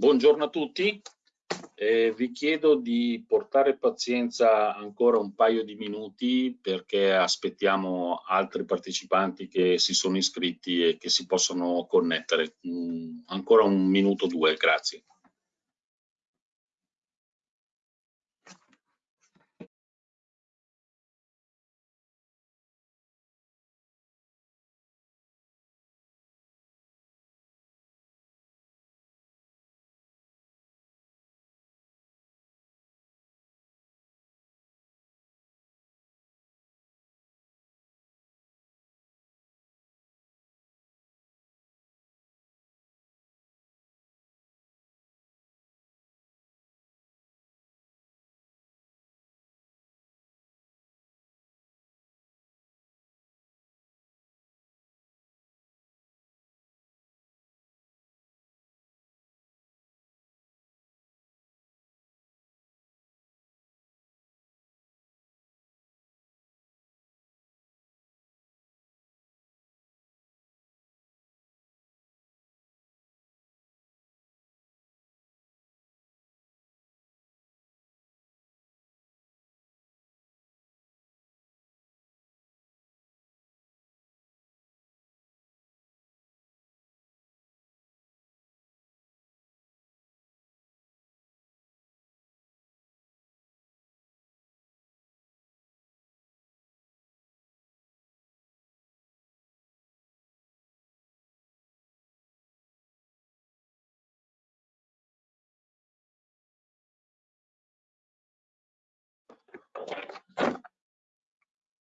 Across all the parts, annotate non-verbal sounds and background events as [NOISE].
Buongiorno a tutti, eh, vi chiedo di portare pazienza ancora un paio di minuti perché aspettiamo altri partecipanti che si sono iscritti e che si possono connettere. Mm, ancora un minuto o due, grazie.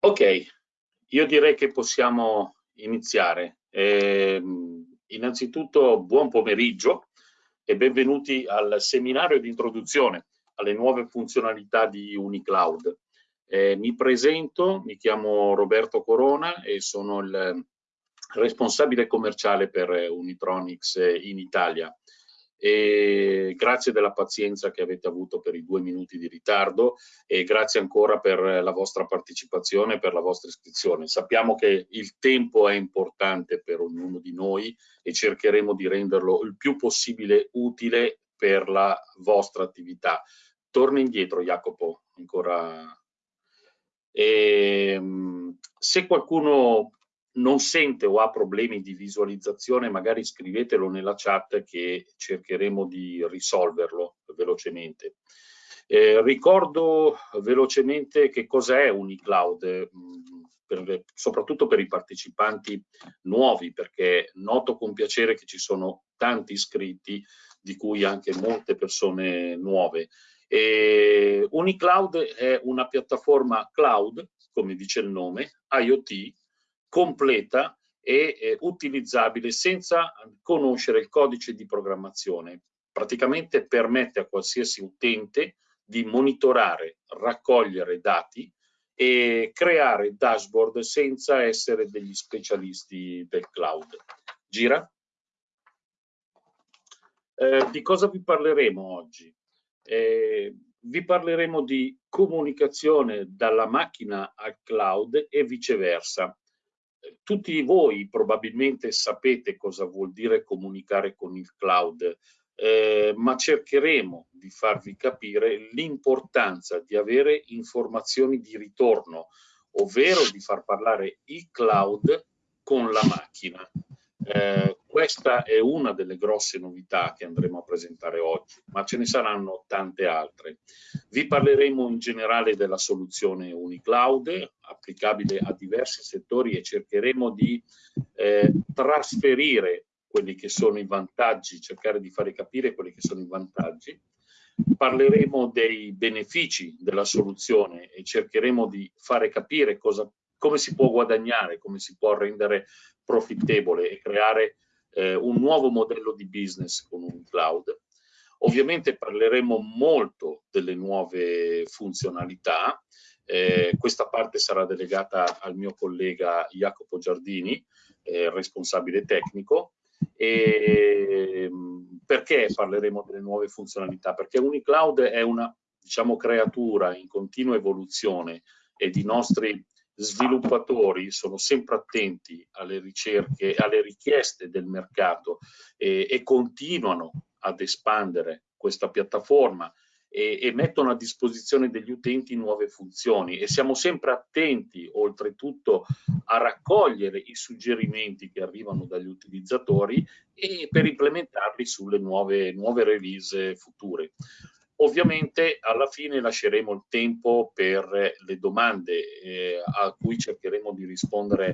Ok, io direi che possiamo iniziare. Eh, innanzitutto buon pomeriggio e benvenuti al seminario di introduzione alle nuove funzionalità di UniCloud. Eh, mi presento, mi chiamo Roberto Corona e sono il responsabile commerciale per Unitronics in Italia e grazie della pazienza che avete avuto per i due minuti di ritardo e grazie ancora per la vostra partecipazione e per la vostra iscrizione. Sappiamo che il tempo è importante per ognuno di noi e cercheremo di renderlo il più possibile utile per la vostra attività. Torna indietro Jacopo, ancora. E, ehm, se qualcuno non sente o ha problemi di visualizzazione, magari scrivetelo nella chat che cercheremo di risolverlo velocemente. Eh, ricordo velocemente che cos'è Unicloud, mm, per, soprattutto per i partecipanti nuovi, perché noto con piacere che ci sono tanti iscritti, di cui anche molte persone nuove. E Unicloud è una piattaforma cloud, come dice il nome, IoT, completa e eh, utilizzabile senza conoscere il codice di programmazione. Praticamente permette a qualsiasi utente di monitorare, raccogliere dati e creare dashboard senza essere degli specialisti del cloud. Gira? Eh, di cosa vi parleremo oggi? Eh, vi parleremo di comunicazione dalla macchina al cloud e viceversa tutti voi probabilmente sapete cosa vuol dire comunicare con il cloud, eh, ma cercheremo di farvi capire l'importanza di avere informazioni di ritorno, ovvero di far parlare il cloud con la macchina. Eh, questa è una delle grosse novità che andremo a presentare oggi, ma ce ne saranno tante altre. Vi parleremo in generale della soluzione UniCloud, applicabile a diversi settori e cercheremo di eh, trasferire quelli che sono i vantaggi, cercare di fare capire quelli che sono i vantaggi. Parleremo dei benefici della soluzione e cercheremo di fare capire cosa come si può guadagnare, come si può rendere profittevole e creare eh, un nuovo modello di business con un cloud. Ovviamente parleremo molto delle nuove funzionalità, eh, questa parte sarà delegata al mio collega Jacopo Giardini, eh, responsabile tecnico. E, perché parleremo delle nuove funzionalità? Perché UniCloud è una diciamo, creatura in continua evoluzione ed i nostri sviluppatori sono sempre attenti alle ricerche, alle richieste del mercato e, e continuano ad espandere questa piattaforma e, e, mettono a disposizione degli utenti nuove funzioni e siamo sempre attenti oltretutto a raccogliere i suggerimenti che arrivano dagli utilizzatori e per implementarli sulle nuove, nuove release future. Ovviamente alla fine lasceremo il tempo per le domande eh, a cui cercheremo di rispondere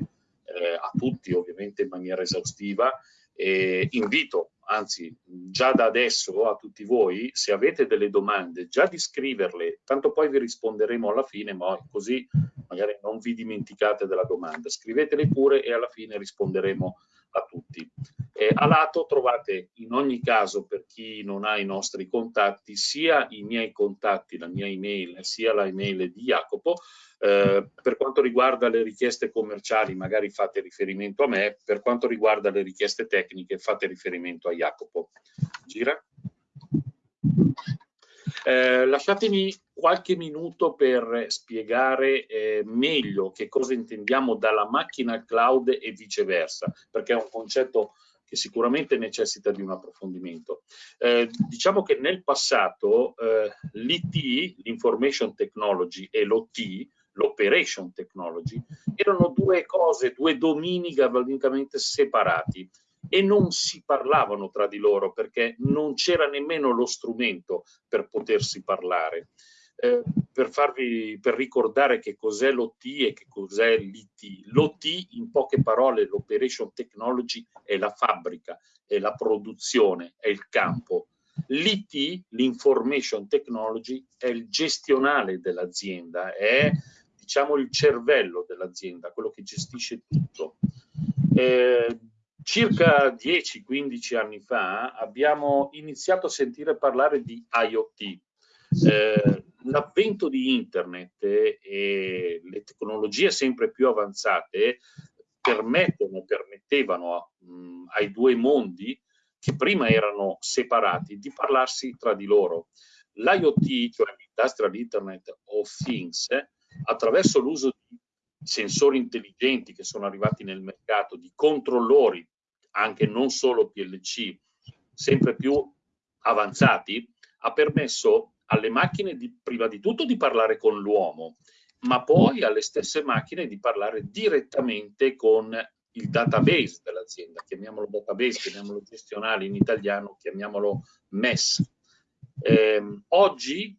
eh, a tutti ovviamente in maniera esaustiva e invito anzi già da adesso a tutti voi, se avete delle domande, già di scriverle, tanto poi vi risponderemo alla fine, ma così magari non vi dimenticate della domanda. Scrivetele pure e alla fine risponderemo a tutti. Eh, a lato trovate in ogni caso, per chi non ha i nostri contatti, sia i miei contatti, la mia email, sia la email di Jacopo. Eh, per quanto riguarda le richieste commerciali, magari fate riferimento a me, per quanto riguarda le richieste tecniche, fate riferimento a Jacopo. Gira. Eh, lasciatemi qualche minuto per spiegare eh, meglio che cosa intendiamo dalla macchina al cloud e viceversa, perché è un concetto che sicuramente necessita di un approfondimento. Eh, diciamo che nel passato eh, l'IT, l'Information Technology e l'OT, l'Operation Technology, erano due cose, due domini galvanicamente separati e non si parlavano tra di loro perché non c'era nemmeno lo strumento per potersi parlare. Eh, per, farvi, per ricordare che cos'è l'OT e che cos'è l'IT. L'OT, in poche parole, l'Operation Technology è la fabbrica, è la produzione, è il campo. L'IT, l'Information Technology, è il gestionale dell'azienda, è diciamo il cervello dell'azienda, quello che gestisce tutto. Eh, circa 10-15 anni fa abbiamo iniziato a sentire parlare di IoT. Eh, l'avvento di internet e le tecnologie sempre più avanzate permettono, permettevano mh, ai due mondi che prima erano separati di parlarsi tra di loro. L'IoT, cioè l'Industrial Internet of Things, attraverso l'uso di sensori intelligenti che sono arrivati nel mercato, di controllori anche non solo PLC, sempre più avanzati, ha permesso alle macchine di, prima di tutto di parlare con l'uomo, ma poi alle stesse macchine di parlare direttamente con il database dell'azienda, chiamiamolo database, chiamiamolo gestionale in italiano, chiamiamolo MES. Eh, oggi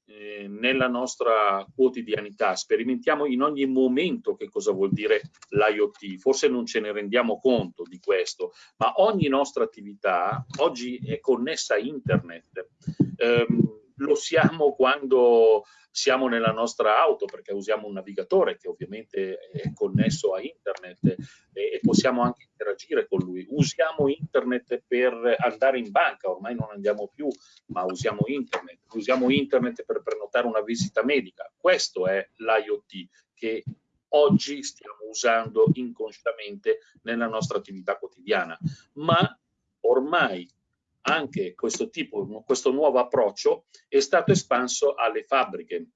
nella nostra quotidianità sperimentiamo in ogni momento che cosa vuol dire l'IoT, forse non ce ne rendiamo conto di questo, ma ogni nostra attività oggi è connessa a internet. Eh, lo siamo quando siamo nella nostra auto perché usiamo un navigatore che ovviamente è connesso a internet e, possiamo anche interagire con lui. Usiamo internet per andare in banca, ormai non andiamo più, ma usiamo internet. Usiamo internet per prenotare una visita medica. Questo è l'IoT che oggi stiamo usando inconsciamente nella nostra attività quotidiana, ma ormai anche questo tipo, questo nuovo approccio è stato espanso alle fabbriche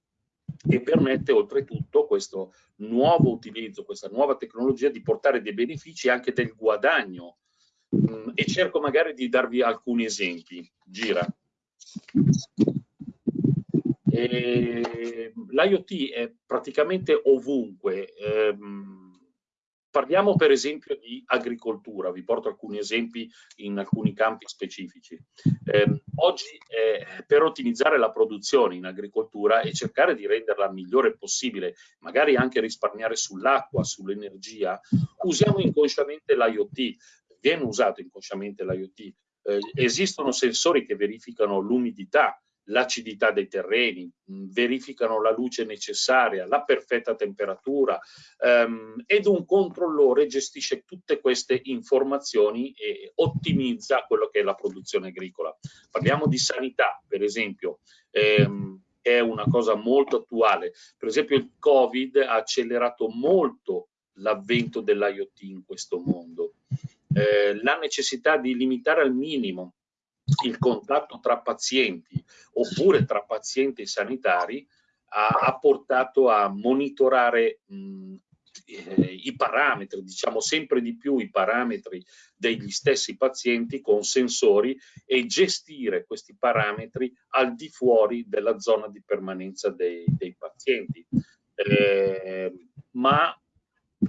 e permette oltretutto questo nuovo utilizzo, questa nuova tecnologia di portare dei benefici e anche del guadagno. Mm, e cerco magari di darvi alcuni esempi. Gira. L'IoT è praticamente ovunque. Ehm, Parliamo per esempio di agricoltura, vi porto alcuni esempi in alcuni campi specifici. Eh, oggi eh, per ottimizzare la produzione in agricoltura e cercare di renderla migliore possibile, magari anche risparmiare sull'acqua, sull'energia, usiamo inconsciamente l'IoT, viene usato inconsciamente l'IoT. Eh, esistono sensori che verificano l'umidità, l'acidità dei terreni, verificano la luce necessaria, la perfetta temperatura ehm, ed un controllore gestisce tutte queste informazioni e ottimizza quello che è la produzione agricola. Parliamo di sanità, per esempio, ehm, è una cosa molto attuale. Per esempio il Covid ha accelerato molto l'avvento dell'IoT in questo mondo. Eh, la necessità di limitare al minimo il contatto tra pazienti oppure tra pazienti sanitari ha, ha portato a monitorare mh, eh, i parametri, diciamo sempre di più i parametri degli stessi pazienti con sensori e gestire questi parametri al di fuori della zona di permanenza dei, dei pazienti. Eh, ma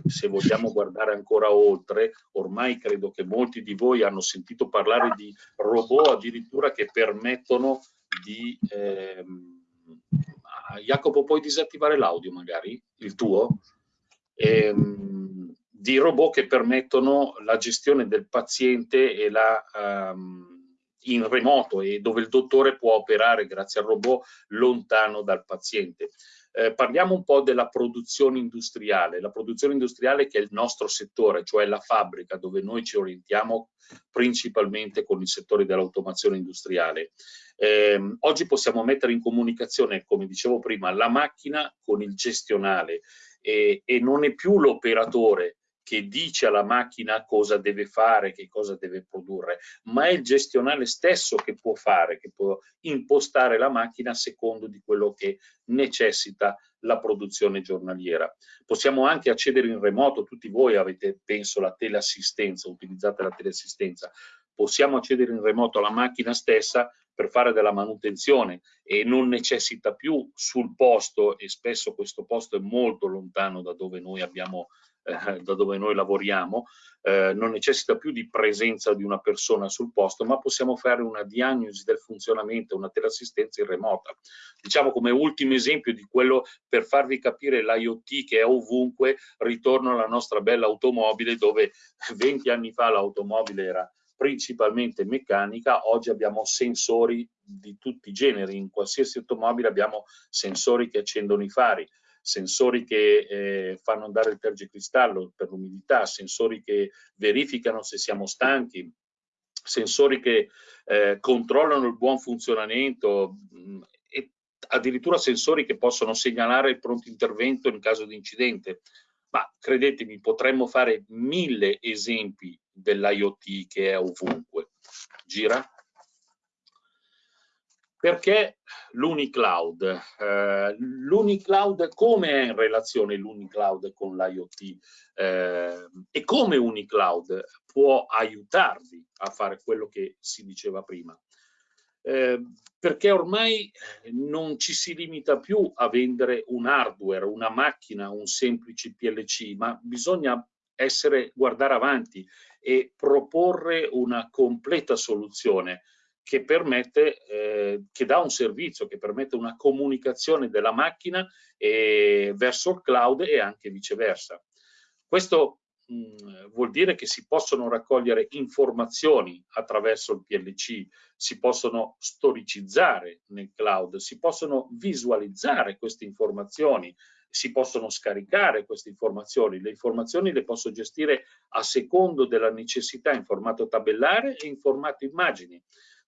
se vogliamo guardare ancora oltre, ormai credo che molti di voi hanno sentito parlare di robot addirittura che permettono di... Ehm, Jacopo, puoi disattivare l'audio magari? Il tuo? ehm, di robot che permettono la gestione del paziente e la, um, in remoto e dove il dottore può operare grazie al robot lontano dal paziente. Eh, parliamo un po' della produzione industriale, la produzione industriale che è il nostro settore, cioè la fabbrica dove noi ci orientiamo principalmente con il settore dell'automazione industriale. Eh, oggi possiamo mettere in comunicazione, come dicevo prima, la macchina con il gestionale e, e non è più l'operatore che dice alla macchina cosa deve fare, che cosa deve produrre, ma è il gestionale stesso che può fare, che può impostare la macchina a secondo di quello che necessita la produzione giornaliera. Possiamo anche accedere in remoto, tutti voi avete, penso, la teleassistenza, utilizzate la teleassistenza, possiamo accedere in remoto alla macchina stessa per fare della manutenzione e non necessita più sul posto e spesso questo posto è molto lontano da dove noi abbiamo eh, da dove noi lavoriamo, eh, non necessita più di presenza di una persona sul posto, ma possiamo fare una diagnosi del funzionamento, una teleassistenza in remota. Diciamo come ultimo esempio di quello per farvi capire l'IoT che è ovunque, ritorno alla nostra bella automobile dove 20 anni fa l'automobile era principalmente meccanica, oggi abbiamo sensori di tutti i generi, in qualsiasi automobile abbiamo sensori che accendono i fari, sensori che eh, fanno andare il tergicristallo per l'umidità, sensori che verificano se siamo stanchi, sensori che eh, controllano il buon funzionamento mh, mm, e addirittura sensori che possono segnalare il pronto intervento in caso di incidente. Ma credetemi, potremmo fare mille esempi dell'IoT che è ovunque. Gira. Perché l'Unicloud? Eh, L'Unicloud, come è in relazione l'Unicloud con l'IoT? Eh, e come Unicloud può aiutarvi a fare quello che si diceva prima? Eh, perché ormai non ci si limita più a vendere un hardware, una macchina, un semplice PLC, ma bisogna essere, guardare avanti e proporre una completa soluzione che permette, eh, che dà un servizio, che permette una comunicazione della macchina eh, verso il cloud e anche viceversa. Questo mh, mm, vuol dire che si possono raccogliere informazioni attraverso il PLC, si possono storicizzare nel cloud, si possono visualizzare queste informazioni, si possono scaricare queste informazioni. Le informazioni le posso gestire a secondo della necessità in formato tabellare e in formato immagini.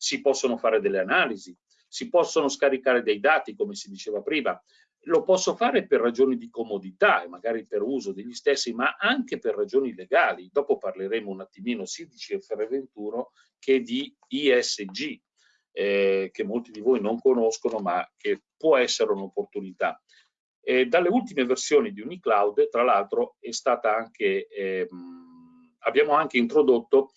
Si possono fare delle analisi, si possono scaricare dei dati, come si diceva prima. Lo posso fare per ragioni di comodità e magari per uso degli stessi, ma anche per ragioni legali. Dopo parleremo un attimino sia di CFR21 che di ISG, eh, che molti di voi non conoscono, ma che può essere un'opportunità. E dalle ultime versioni di Unicloud, tra l'altro, è stata anche, ehm, abbiamo anche introdotto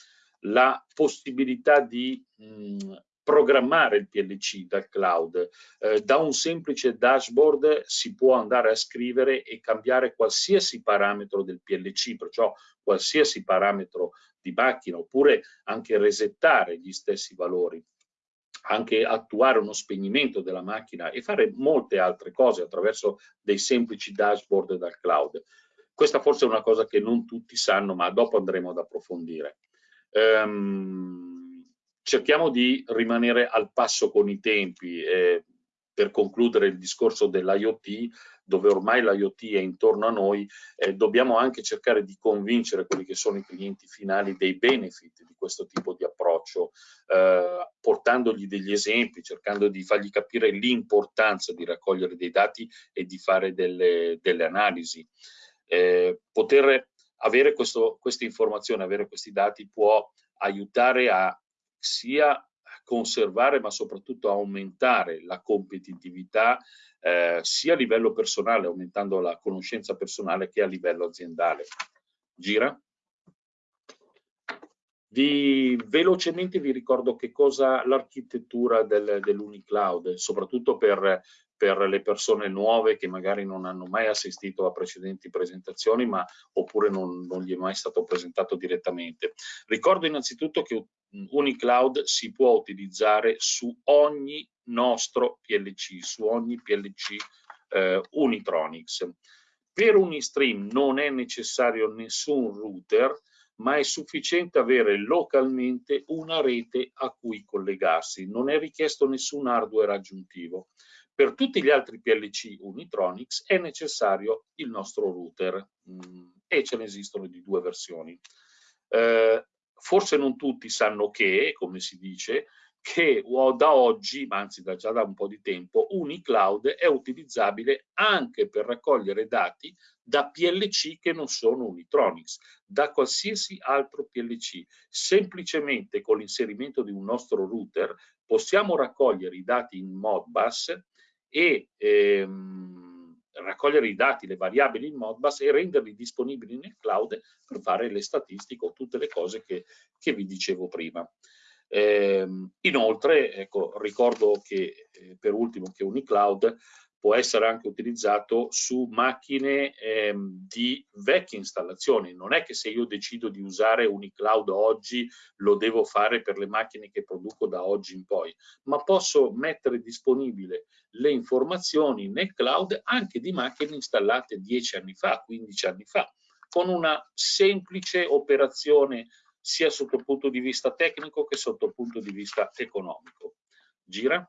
la possibilità di mh, programmare il PLC dal cloud. Eh, da un semplice dashboard si può andare a scrivere e cambiare qualsiasi parametro del PLC, perciò qualsiasi parametro di macchina, oppure anche resettare gli stessi valori anche attuare uno spegnimento della macchina e fare molte altre cose attraverso dei semplici dashboard dal cloud. Questa forse è una cosa che non tutti sanno, ma dopo andremo ad approfondire. Um, cerchiamo di rimanere al passo con i tempi. Eh, per concludere il discorso dell'IoT, dove ormai l'IoT è intorno a noi, eh, dobbiamo anche cercare di convincere quelli che sono i clienti finali dei benefit di questo tipo di approccio, eh, portandogli degli esempi, cercando di fargli capire l'importanza di raccogliere dei dati e di fare delle, delle analisi. Eh, poter avere questo, queste informazioni, avere questi dati può aiutare a sia conservare ma soprattutto aumentare la competitività eh, sia a livello personale, aumentando la conoscenza personale, che a livello aziendale. Gira? Vi, velocemente vi ricordo che cosa l'architettura del, dell'Unicloud, soprattutto per, per, le persone nuove che magari non hanno mai assistito a precedenti presentazioni, ma oppure non, non gli è mai stato presentato direttamente. Ricordo innanzitutto che Unicloud si può utilizzare su ogni nostro PLC, su ogni PLC eh, Unitronics. Per Unistream non è necessario nessun router, ma è sufficiente avere localmente una rete a cui collegarsi, non è richiesto nessun hardware aggiuntivo. Per tutti gli altri PLC Unitronics è necessario il nostro router mm, e ce ne esistono di due versioni. Eh, forse non tutti sanno che, come si dice, che da oggi, ma anzi da già da un po' di tempo, Unicloud è utilizzabile anche per raccogliere dati da PLC che non sono Unitronics, da qualsiasi altro PLC. Semplicemente con l'inserimento di un nostro router possiamo raccogliere i dati in Modbus e ehm, raccogliere i dati, le variabili in Modbus e renderli disponibili nel cloud per fare le statistiche o tutte le cose che, che vi dicevo prima. Eh, inoltre, ecco, ricordo che eh, per ultimo che Unicloud può essere anche utilizzato su macchine ehm, di vecchie installazioni. Non è che se io decido di usare Unicloud oggi lo devo fare per le macchine che produco da oggi in poi, ma posso mettere disponibile le informazioni nel cloud anche di macchine installate 10 anni fa, 15 anni fa, con una semplice operazione sia sotto punto di vista tecnico che sotto punto di vista economico. Gira.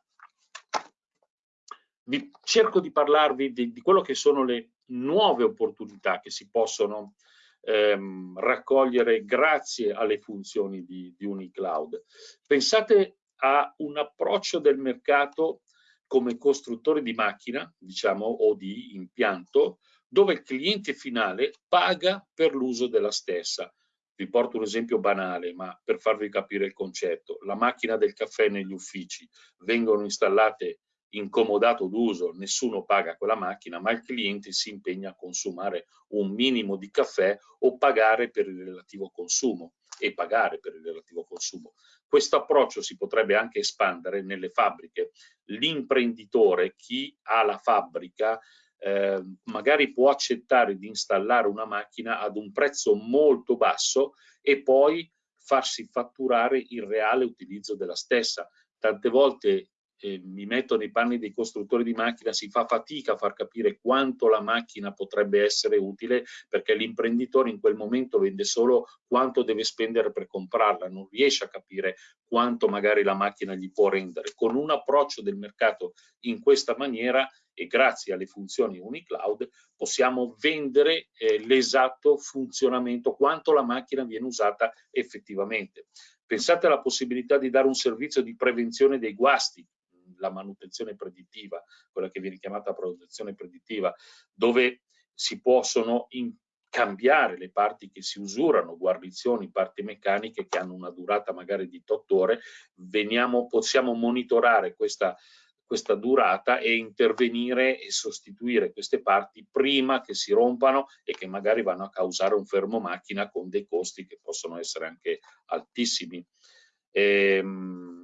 Vi, cerco di parlarvi di, di, quello che sono le nuove opportunità che si possono ehm, raccogliere grazie alle funzioni di, di Unicloud. Pensate a un approccio del mercato come costruttore di macchina, diciamo, o di impianto, dove il cliente finale paga per l'uso della stessa. Vi porto un esempio banale, ma per farvi capire il concetto. La macchina del caffè negli uffici vengono installate in comodato d'uso, nessuno paga quella macchina, ma il cliente si impegna a consumare un minimo di caffè o pagare per il relativo consumo e pagare per il relativo consumo. Questo approccio si potrebbe anche espandere nelle fabbriche. L'imprenditore, chi ha la fabbrica, eh, magari può accettare di installare una macchina ad un prezzo molto basso e poi farsi fatturare il reale utilizzo della stessa. Tante volte eh, mi metto nei panni dei costruttori di macchina, si fa fatica a far capire quanto la macchina potrebbe essere utile perché l'imprenditore in quel momento vende solo quanto deve spendere per comprarla, non riesce a capire quanto magari la macchina gli può rendere. Con un approccio del mercato in questa maniera e grazie alle funzioni Unicloud possiamo vendere eh, l'esatto funzionamento, quanto la macchina viene usata effettivamente. Pensate alla possibilità di dare un servizio di prevenzione dei guasti, la manutenzione predittiva, quella che viene chiamata manutenzione predittiva, dove si possono cambiare le parti che si usurano, guarnizioni, parti meccaniche che hanno una durata magari di 8 ore, veniamo, possiamo monitorare questa, questa durata e intervenire e sostituire queste parti prima che si rompano e che magari vanno a causare un fermo macchina con dei costi che possono essere anche altissimi. Ehm,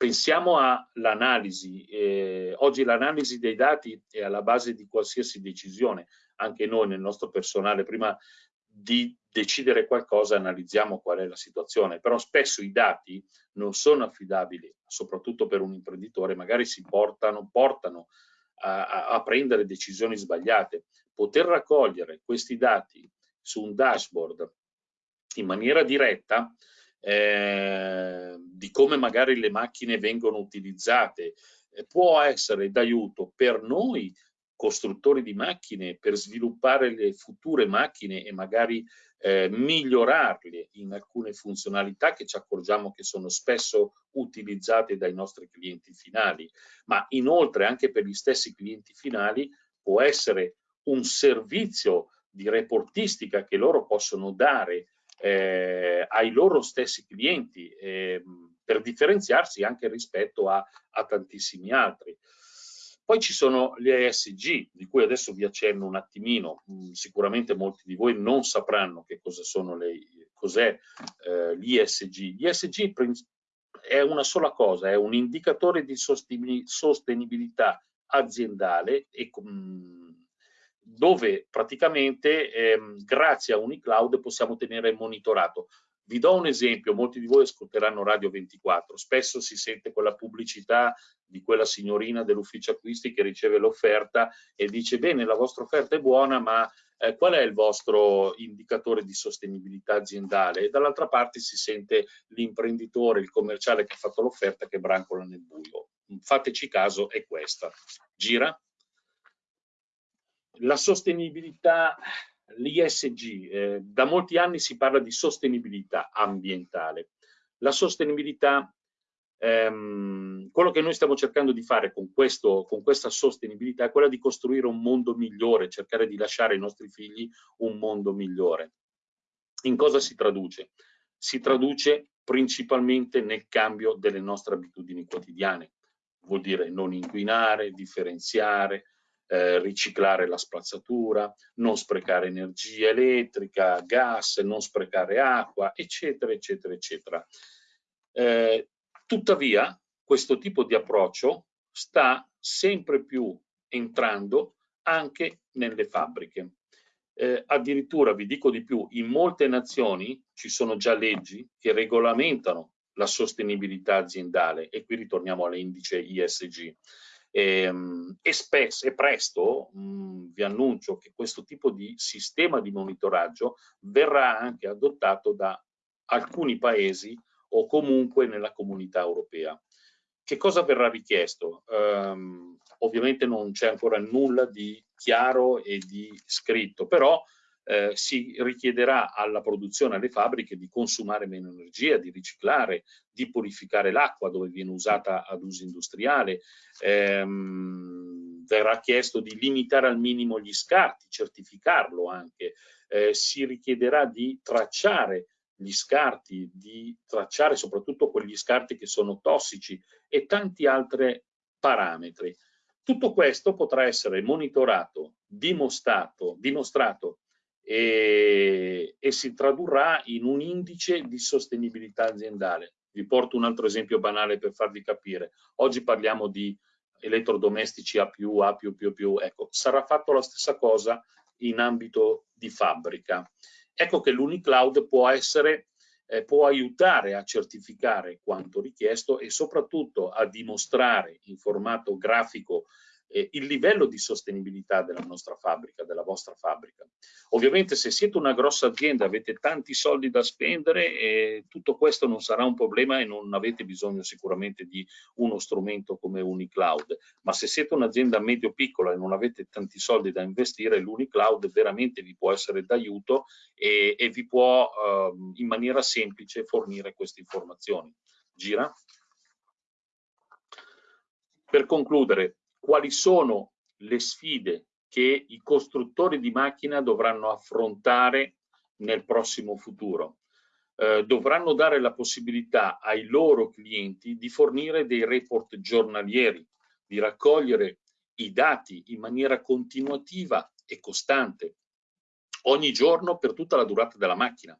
pensiamo all'analisi. Eh, oggi l'analisi dei dati è alla base di qualsiasi decisione. Anche noi nel nostro personale, prima di decidere qualcosa, analizziamo qual è la situazione. Però spesso i dati non sono affidabili, soprattutto per un imprenditore, magari si portano, portano a, a, a prendere decisioni sbagliate. Poter raccogliere questi dati su un dashboard in maniera diretta eh, di come magari le macchine vengono utilizzate, eh, può essere d'aiuto per noi costruttori di macchine per sviluppare le future macchine e magari eh, migliorarle in alcune funzionalità che ci accorgiamo che sono spesso utilizzate dai nostri clienti finali, ma inoltre anche per gli stessi clienti finali può essere un servizio di reportistica che loro possono dare eh, ai loro stessi clienti eh, per differenziarsi anche rispetto a, a tantissimi altri. Poi ci sono le ESG, di cui adesso vi accenno un attimino, mm, sicuramente molti di voi non sapranno che cosa sono le, cos'è eh, l'ISG. L'ISG è una sola cosa, è un indicatore di sostenibilità aziendale e, mm, dove praticamente ehm, grazie a Unicloud possiamo tenere monitorato vi do un esempio, molti di voi ascolteranno Radio 24, spesso si sente quella pubblicità di quella signorina dell'ufficio acquisti che riceve l'offerta e dice bene la vostra offerta è buona ma eh, qual è il vostro indicatore di sostenibilità aziendale? E dall'altra parte si sente l'imprenditore, il commerciale che ha fatto l'offerta che brancola nel buio. Fateci caso, è questa. Gira. La sostenibilità l'ISG, eh, da molti anni si parla di sostenibilità ambientale. La sostenibilità, ehm, quello che noi stiamo cercando di fare con, questo, con questa sostenibilità è quella di costruire un mondo migliore, cercare di lasciare ai nostri figli un mondo migliore. In cosa si traduce? Si traduce principalmente nel cambio delle nostre abitudini quotidiane. Vuol dire non inquinare, differenziare, eh, riciclare la spazzatura, non sprecare energia elettrica, gas, non sprecare acqua, eccetera, eccetera, eccetera. Eh, tuttavia, questo tipo di approccio sta sempre più entrando anche nelle fabbriche. Eh, addirittura, vi dico di più, in molte nazioni ci sono già leggi che regolamentano la sostenibilità aziendale e qui ritorniamo all'indice ISG. E, ehm, e, spesso, e presto mh, vi annuncio che questo tipo di sistema di monitoraggio verrà anche adottato da alcuni paesi o comunque nella comunità europea. Che cosa verrà richiesto? Um, ovviamente non c'è ancora nulla di chiaro e di scritto, però eh, si richiederà alla produzione, alle fabbriche di consumare meno energia, di riciclare, di purificare l'acqua dove viene usata ad uso industriale, ehm, verrà chiesto di limitare al minimo gli scarti, certificarlo anche, eh, si richiederà di tracciare gli scarti, di tracciare soprattutto quegli scarti che sono tossici e tanti altri parametri. Tutto questo potrà essere monitorato, dimostrato, dimostrato e, e si tradurrà in un indice di sostenibilità aziendale. Vi porto un altro esempio banale per farvi capire. Oggi parliamo di elettrodomestici A+, A+++, ecco, sarà fatto la stessa cosa in ambito di fabbrica. Ecco che l'Unicloud può essere eh, può aiutare a certificare quanto richiesto e soprattutto a dimostrare in formato grafico eh, il livello di sostenibilità della nostra fabbrica, della vostra fabbrica. Ovviamente se siete una grossa azienda, avete tanti soldi da spendere, eh, tutto questo non sarà un problema e non avete bisogno sicuramente di uno strumento come Unicloud, ma se siete un'azienda medio-piccola e non avete tanti soldi da investire, l'Unicloud veramente vi può essere d'aiuto e, e, vi può eh, in maniera semplice fornire queste informazioni. Gira? Per concludere, quali sono le sfide che i costruttori di macchina dovranno affrontare nel prossimo futuro. Eh, dovranno dare la possibilità ai loro clienti di fornire dei report giornalieri, di raccogliere i dati in maniera continuativa e costante, ogni giorno per tutta la durata della macchina.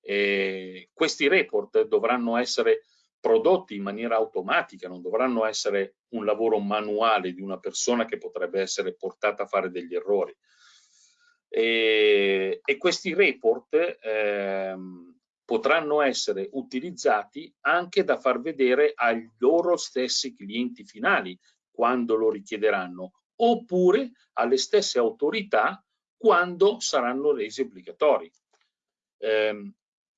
Eh, questi report dovranno essere prodotti in maniera automatica, non dovranno essere un lavoro manuale di una persona che potrebbe essere portata a fare degli errori. E, e questi report ehm, potranno essere utilizzati anche da far vedere ai loro stessi clienti finali quando lo richiederanno, oppure alle stesse autorità quando saranno resi obbligatori. Eh,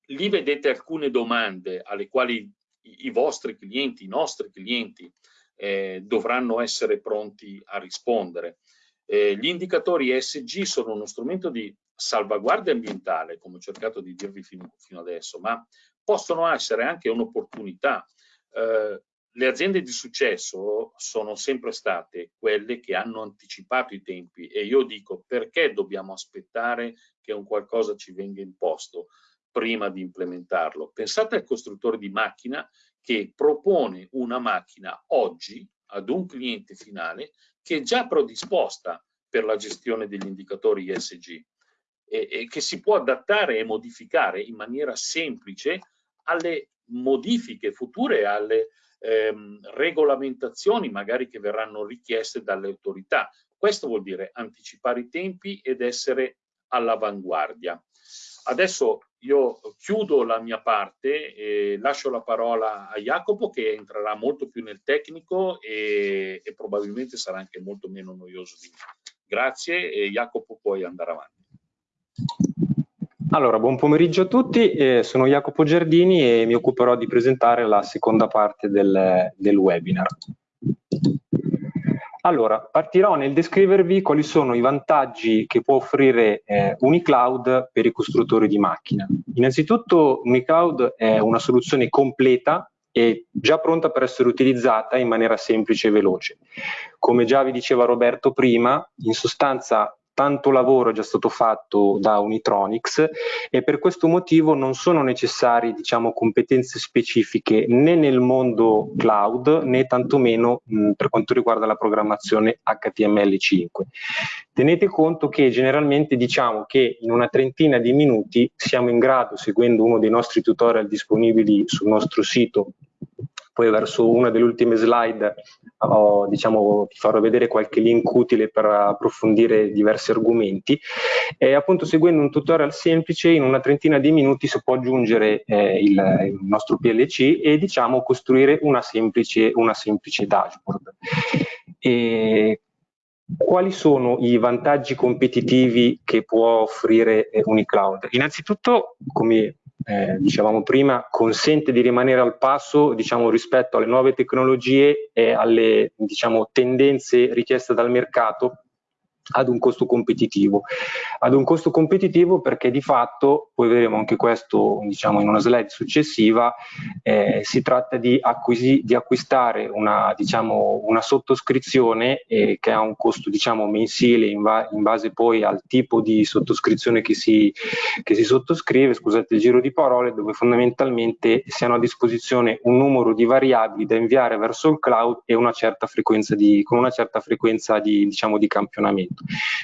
lì vedete alcune domande alle quali i vostri clienti, i nostri clienti eh, dovranno essere pronti a rispondere. Eh, gli indicatori ESG sono uno strumento di salvaguardia ambientale, come ho cercato di dirvi fino, fino adesso, ma possono essere anche un'opportunità. Eh, le aziende di successo sono sempre state quelle che hanno anticipato i tempi e io dico perché dobbiamo aspettare che un qualcosa ci venga imposto? Prima di implementarlo. Pensate al costruttore di macchina che propone una macchina oggi ad un cliente finale che è già predisposta per la gestione degli indicatori ESG e, e che si può adattare e modificare in maniera semplice alle modifiche future, alle ehm, regolamentazioni magari che verranno richieste dalle autorità. Questo vuol dire anticipare i tempi ed essere all'avanguardia. Adesso io chiudo la mia parte e lascio la parola a Jacopo che entrerà molto più nel tecnico e, e probabilmente sarà anche molto meno noioso di me. Grazie e Jacopo puoi andare avanti. Allora, buon pomeriggio a tutti, eh, sono Jacopo Giardini e mi occuperò di presentare la seconda parte del, del webinar. Allora, partirò nel descrivervi quali sono i vantaggi che può offrire eh, Unicloud per i costruttori di macchina. Innanzitutto Unicloud è una soluzione completa e già pronta per essere utilizzata in maniera semplice e veloce. Come già vi diceva Roberto prima, in sostanza tanto lavoro è già stato fatto da Unitronics e per questo motivo non sono necessarie diciamo, competenze specifiche né nel mondo cloud né tantomeno mh, per quanto riguarda la programmazione HTML5. Tenete conto che generalmente diciamo che in una trentina di minuti siamo in grado, seguendo uno dei nostri tutorial disponibili sul nostro sito poi verso una delle ultime slide ho, diciamo, ti farò vedere qualche link utile per approfondire diversi argomenti e appunto seguendo un tutorial semplice in una trentina di minuti si può aggiungere eh, il, il, nostro PLC e diciamo costruire una semplice, una semplice dashboard. E quali sono i vantaggi competitivi che può offrire eh, Unicloud? Innanzitutto, come eh, dicevamo prima, consente di rimanere al passo diciamo, rispetto alle nuove tecnologie e alle diciamo, tendenze richieste dal mercato ad un costo competitivo. Ad un costo competitivo perché di fatto, poi vedremo anche questo diciamo, in una slide successiva, eh, si tratta di, acquisi, di acquistare una, diciamo, una sottoscrizione eh, che ha un costo diciamo, mensile in, in, base poi al tipo di sottoscrizione che si, che si sottoscrive, scusate il giro di parole, dove fondamentalmente si hanno a disposizione un numero di variabili da inviare verso il cloud e una certa frequenza di, con una certa frequenza di, diciamo, di campionamento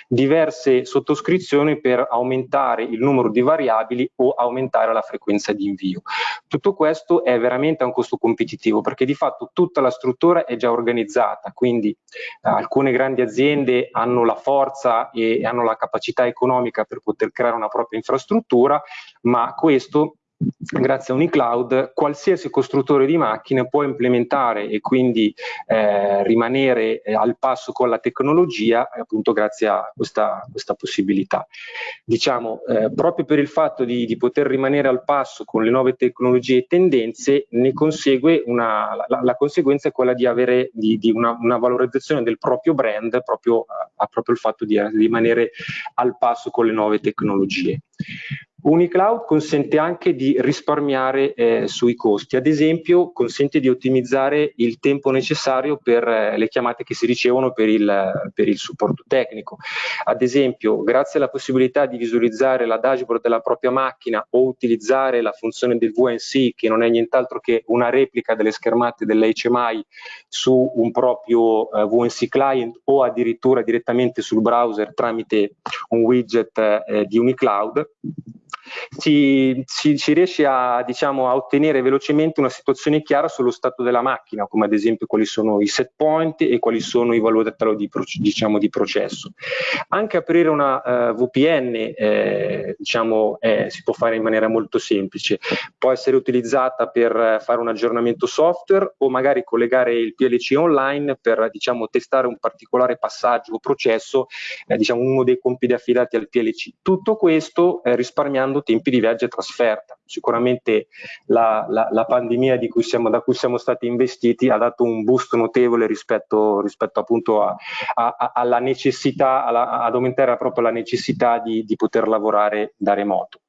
diverse sottoscrizioni per aumentare il numero di variabili o aumentare la frequenza di invio. Tutto questo è veramente a un costo competitivo perché di fatto tutta la struttura è già organizzata, quindi eh, alcune grandi aziende hanno la forza e hanno la capacità economica per poter creare una propria infrastruttura, ma questo grazie a Unicloud qualsiasi costruttore di macchine può implementare e quindi eh, rimanere eh, al passo con la tecnologia appunto grazie a questa, questa possibilità. Diciamo, eh, proprio per il fatto di, di, poter rimanere al passo con le nuove tecnologie e tendenze, ne consegue una, la, la conseguenza è quella di avere di, di una, una, valorizzazione del proprio brand proprio a, a proprio il fatto di rimanere al passo con le nuove tecnologie. Unicloud consente anche di risparmiare eh, sui costi, ad esempio consente di ottimizzare il tempo necessario per eh, le chiamate che si ricevono per il, per il, supporto tecnico. Ad esempio, grazie alla possibilità di visualizzare la dashboard della propria macchina o utilizzare la funzione del VNC, che non è nient'altro che una replica delle schermate dell'HMI su un proprio eh, VNC client o addirittura direttamente sul browser tramite un widget eh, di Unicloud, si, si, si riesce a, diciamo, a, ottenere velocemente una situazione chiara sullo stato della macchina, come ad esempio quali sono i set point e quali sono i valori di, diciamo, di processo. Anche aprire una uh, eh, VPN eh, diciamo, eh, si può fare in maniera molto semplice, può essere utilizzata per fare un aggiornamento software o magari collegare il PLC online per diciamo, testare un particolare passaggio o processo, eh, diciamo, uno dei compiti affidati al PLC. Tutto questo eh, risparmiando risparmiando tempi di viaggio e trasferta. Sicuramente la, la, la pandemia cui siamo, da cui siamo stati investiti ha dato un boost notevole rispetto, rispetto appunto a, a, alla necessità, alla, ad aumentare proprio la necessità di, di poter lavorare da remoto.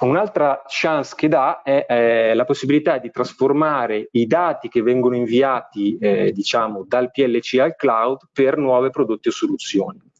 Un'altra chance che dà è eh, la possibilità di trasformare i dati che vengono inviati eh, diciamo, dal PLC al cloud per nuovi prodotti o soluzioni.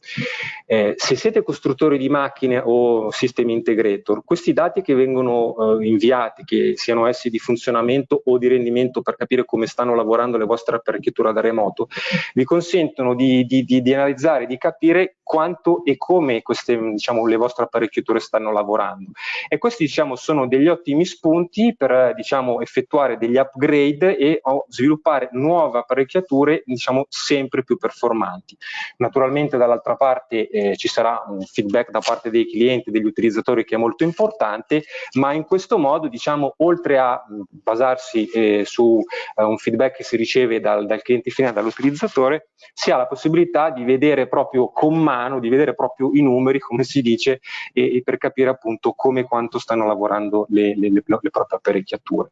Eh, se siete costruttori di macchine o sistemi integrator, questi dati che vengono eh, inviati, che siano essi di funzionamento o di rendimento per capire come stanno lavorando le vostre apparecchiature da remoto, vi consentono di, di, di, di analizzare, di capire quanto e come queste, diciamo, le vostre apparecchiature stanno lavorando. E questi diciamo, sono degli ottimi spunti per diciamo, effettuare degli upgrade e sviluppare nuove apparecchiature diciamo, sempre più performanti. Naturalmente dall'altra parte eh, ci sarà un feedback da parte dei clienti, degli utilizzatori che è molto importante, ma in questo modo diciamo, oltre a basarsi eh, su eh, un feedback che si riceve dal, dal cliente finale, dall'utilizzatore, si ha la possibilità di vedere proprio con mano, di vedere proprio i numeri, [LAUGHS] come si dice, e, e per capire appunto come e quanto stanno lavorando le, le, le, le proprie apparecchiature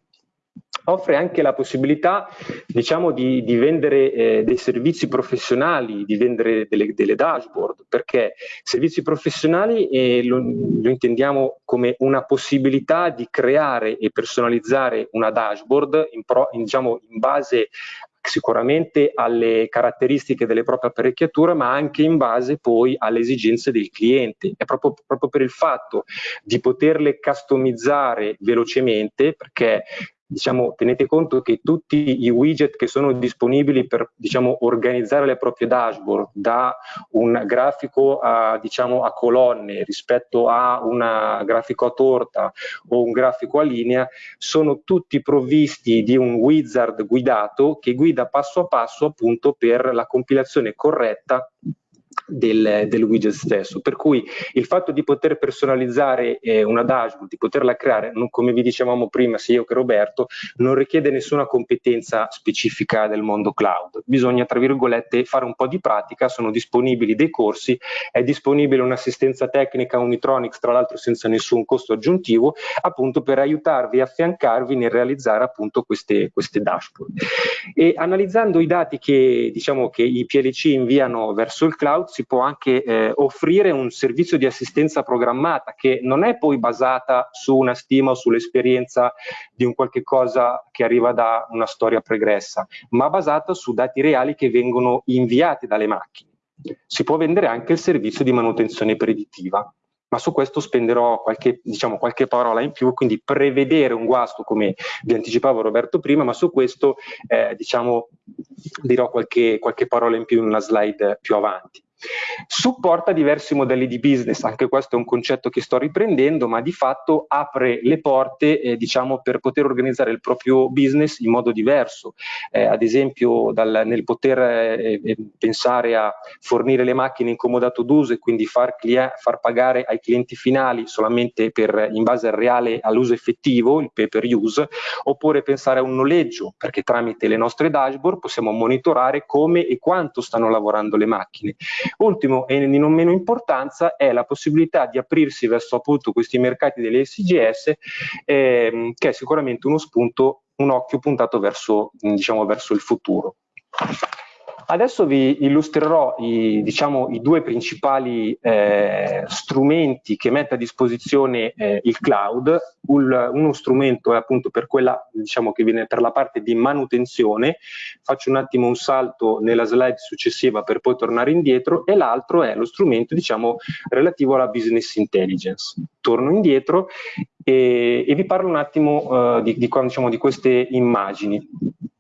offre anche la possibilità diciamo, di, di vendere eh, dei servizi professionali, di vendere delle, delle dashboard, perché servizi professionali eh, lo, lo, intendiamo come una possibilità di creare e personalizzare una dashboard in, pro, in, diciamo, in base sicuramente alle caratteristiche delle proprie apparecchiature, ma anche in base poi alle esigenze del cliente. È proprio, proprio per il fatto di poterle customizzare velocemente, perché diciamo, tenete conto che tutti i widget che sono disponibili per diciamo, organizzare le proprie dashboard da un grafico a, diciamo, a colonne rispetto a un grafico a torta o un grafico a linea sono tutti provvisti di un wizard guidato che guida passo a passo appunto per la compilazione corretta del, del, widget stesso. Per cui il fatto di poter personalizzare eh, una dashboard, di poterla creare, non, come vi dicevamo prima, sia io che Roberto, non richiede nessuna competenza specifica del mondo cloud. Bisogna, tra virgolette, fare un po' di pratica, sono disponibili dei corsi, è disponibile un'assistenza tecnica Unitronics, tra l'altro senza nessun costo aggiuntivo, appunto per aiutarvi e affiancarvi nel realizzare appunto queste, queste dashboard. E analizzando i dati che, diciamo, che i PLC inviano verso il cloud, si può anche eh, offrire un servizio di assistenza programmata che non è poi basata su una stima o sull'esperienza di un qualche cosa che arriva da una storia pregressa, ma basata su dati reali che vengono inviati dalle macchine. Si può vendere anche il servizio di manutenzione predittiva ma su questo spenderò qualche, diciamo, qualche parola in più, quindi prevedere un guasto come vi anticipavo Roberto prima, ma su questo eh, diciamo, dirò qualche, qualche parola in più in una slide più avanti. Supporta diversi modelli di business, anche questo è un concetto che sto riprendendo, ma di fatto apre le porte eh, diciamo, per poter organizzare il proprio business in modo diverso, eh, ad esempio dal, nel poter eh, eh pensare a fornire le macchine in comodato d'uso e quindi far, far, pagare ai clienti finali solamente per, in base al reale all'uso effettivo, il pay per use, oppure pensare a un noleggio, perché tramite le nostre dashboard possiamo monitorare come e quanto stanno lavorando le macchine Ultimo e di non meno importanza è la possibilità di aprirsi verso appunto questi mercati delle SGS ehm, che è sicuramente uno spunto, un occhio puntato verso, diciamo, verso il futuro. Adesso vi illustrerò i, diciamo, i due principali eh, strumenti che mette a disposizione eh, il cloud. Un, uno strumento è appunto per quella diciamo, che viene per la parte di manutenzione. Faccio un attimo un salto nella slide successiva per poi tornare indietro e l'altro è lo strumento diciamo, relativo alla business intelligence. Torno indietro e, e vi parlo un attimo uh, di, di, diciamo, di queste immagini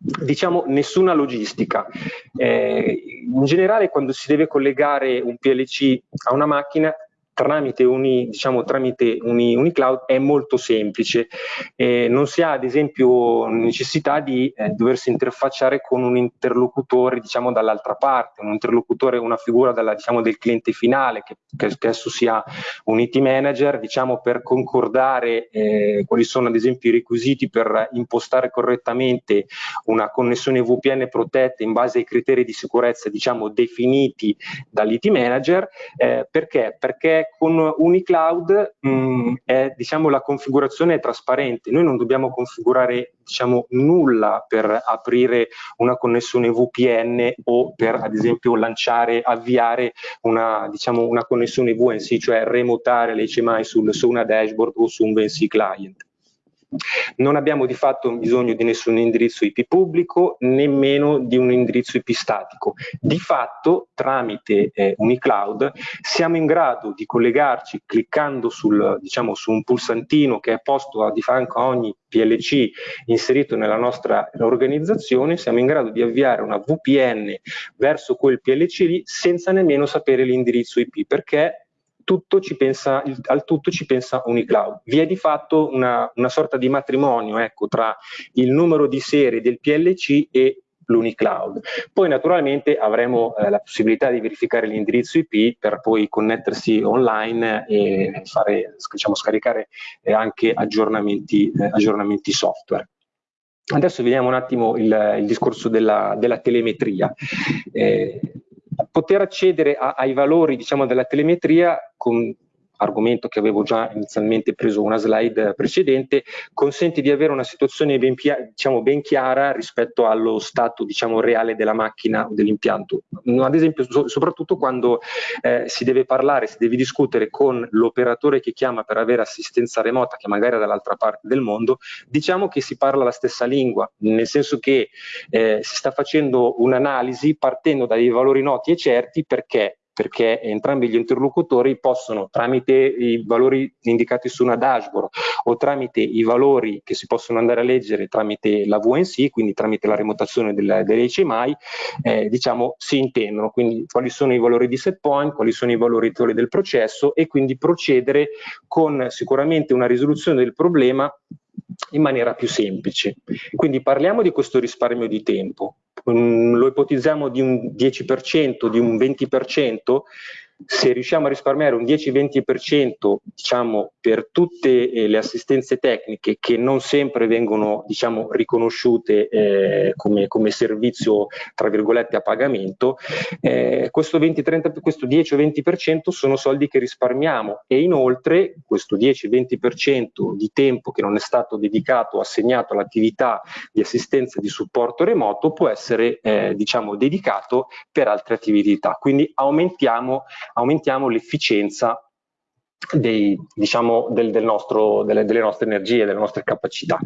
diciamo nessuna logistica. Eh, in generale quando si deve collegare un PLC a una macchina tramite, uni, diciamo, tramite uni, unicloud è molto semplice. Eh, non si ha ad esempio necessità di eh, doversi interfacciare con un interlocutore diciamo, dall'altra parte, un interlocutore, una figura dalla, diciamo, del cliente finale che, che, spesso sia un IT manager diciamo, per concordare eh, quali sono ad esempio i requisiti per impostare correttamente una connessione VPN protetta in base ai criteri di sicurezza diciamo, definiti dall'IT manager. Eh, perché? Perché con Unicloud mh, mm, è, diciamo, la configurazione è trasparente, noi non dobbiamo configurare diciamo, nulla per aprire una connessione VPN o per ad esempio lanciare, avviare una, diciamo, una connessione VNC, cioè remotare l'HMI su una dashboard o su un VNC client. Non abbiamo di fatto bisogno di nessun indirizzo IP pubblico, nemmeno di un indirizzo IP statico. Di fatto, tramite eh, Unicloud, siamo in grado di collegarci cliccando sul, diciamo, su un pulsantino che è posto a di fianco a ogni PLC inserito nella nostra organizzazione, siamo in grado di avviare una VPN verso quel PLC lì senza nemmeno sapere l'indirizzo IP, perché tutto pensa, al tutto ci pensa Unicloud. Vi è di fatto una, una sorta di matrimonio ecco, tra il numero di serie del PLC e l'Unicloud. Poi naturalmente avremo eh, la possibilità di verificare l'indirizzo IP per poi connettersi online e fare, diciamo, scaricare eh, anche aggiornamenti, eh, aggiornamenti, software. Adesso vediamo un attimo il, il discorso della, della telemetria. Eh, poter accedere a, ai valori diciamo, della telemetria con argomento che avevo già inizialmente preso una slide precedente, consente di avere una situazione ben, diciamo, ben chiara rispetto allo stato diciamo, reale della macchina o dell'impianto. Ad esempio, so, soprattutto quando eh, si deve parlare, si deve discutere con l'operatore che chiama per avere assistenza remota, che magari è dall'altra parte del mondo, diciamo che si parla la stessa lingua, nel senso che eh, si sta facendo un'analisi partendo dai valori noti e certi perché perché entrambi gli interlocutori possono tramite i valori indicati su una dashboard o tramite i valori che si possono andare a leggere tramite la VNC, quindi tramite la remotazione delle, delle HMI, eh, diciamo si intendono, quindi quali sono i valori di set point, quali sono i valori del processo e quindi procedere con sicuramente una risoluzione del problema in maniera più semplice. Quindi parliamo di questo risparmio di tempo, lo ipotizziamo di un 10%, di un 20%, se riusciamo a risparmiare un 10-20% diciamo, per tutte eh, le assistenze tecniche che non sempre vengono diciamo, riconosciute eh, come, come, servizio tra virgolette a pagamento, eh, questo, 20, 30, questo 10-20% sono soldi che risparmiamo e inoltre questo 10-20% di tempo che non è stato dedicato, assegnato all'attività di assistenza di supporto remoto può essere eh, diciamo, dedicato per altre attività. Quindi aumentiamo aumentiamo l'efficienza diciamo, del, del delle, delle nostre energie, delle nostre capacità.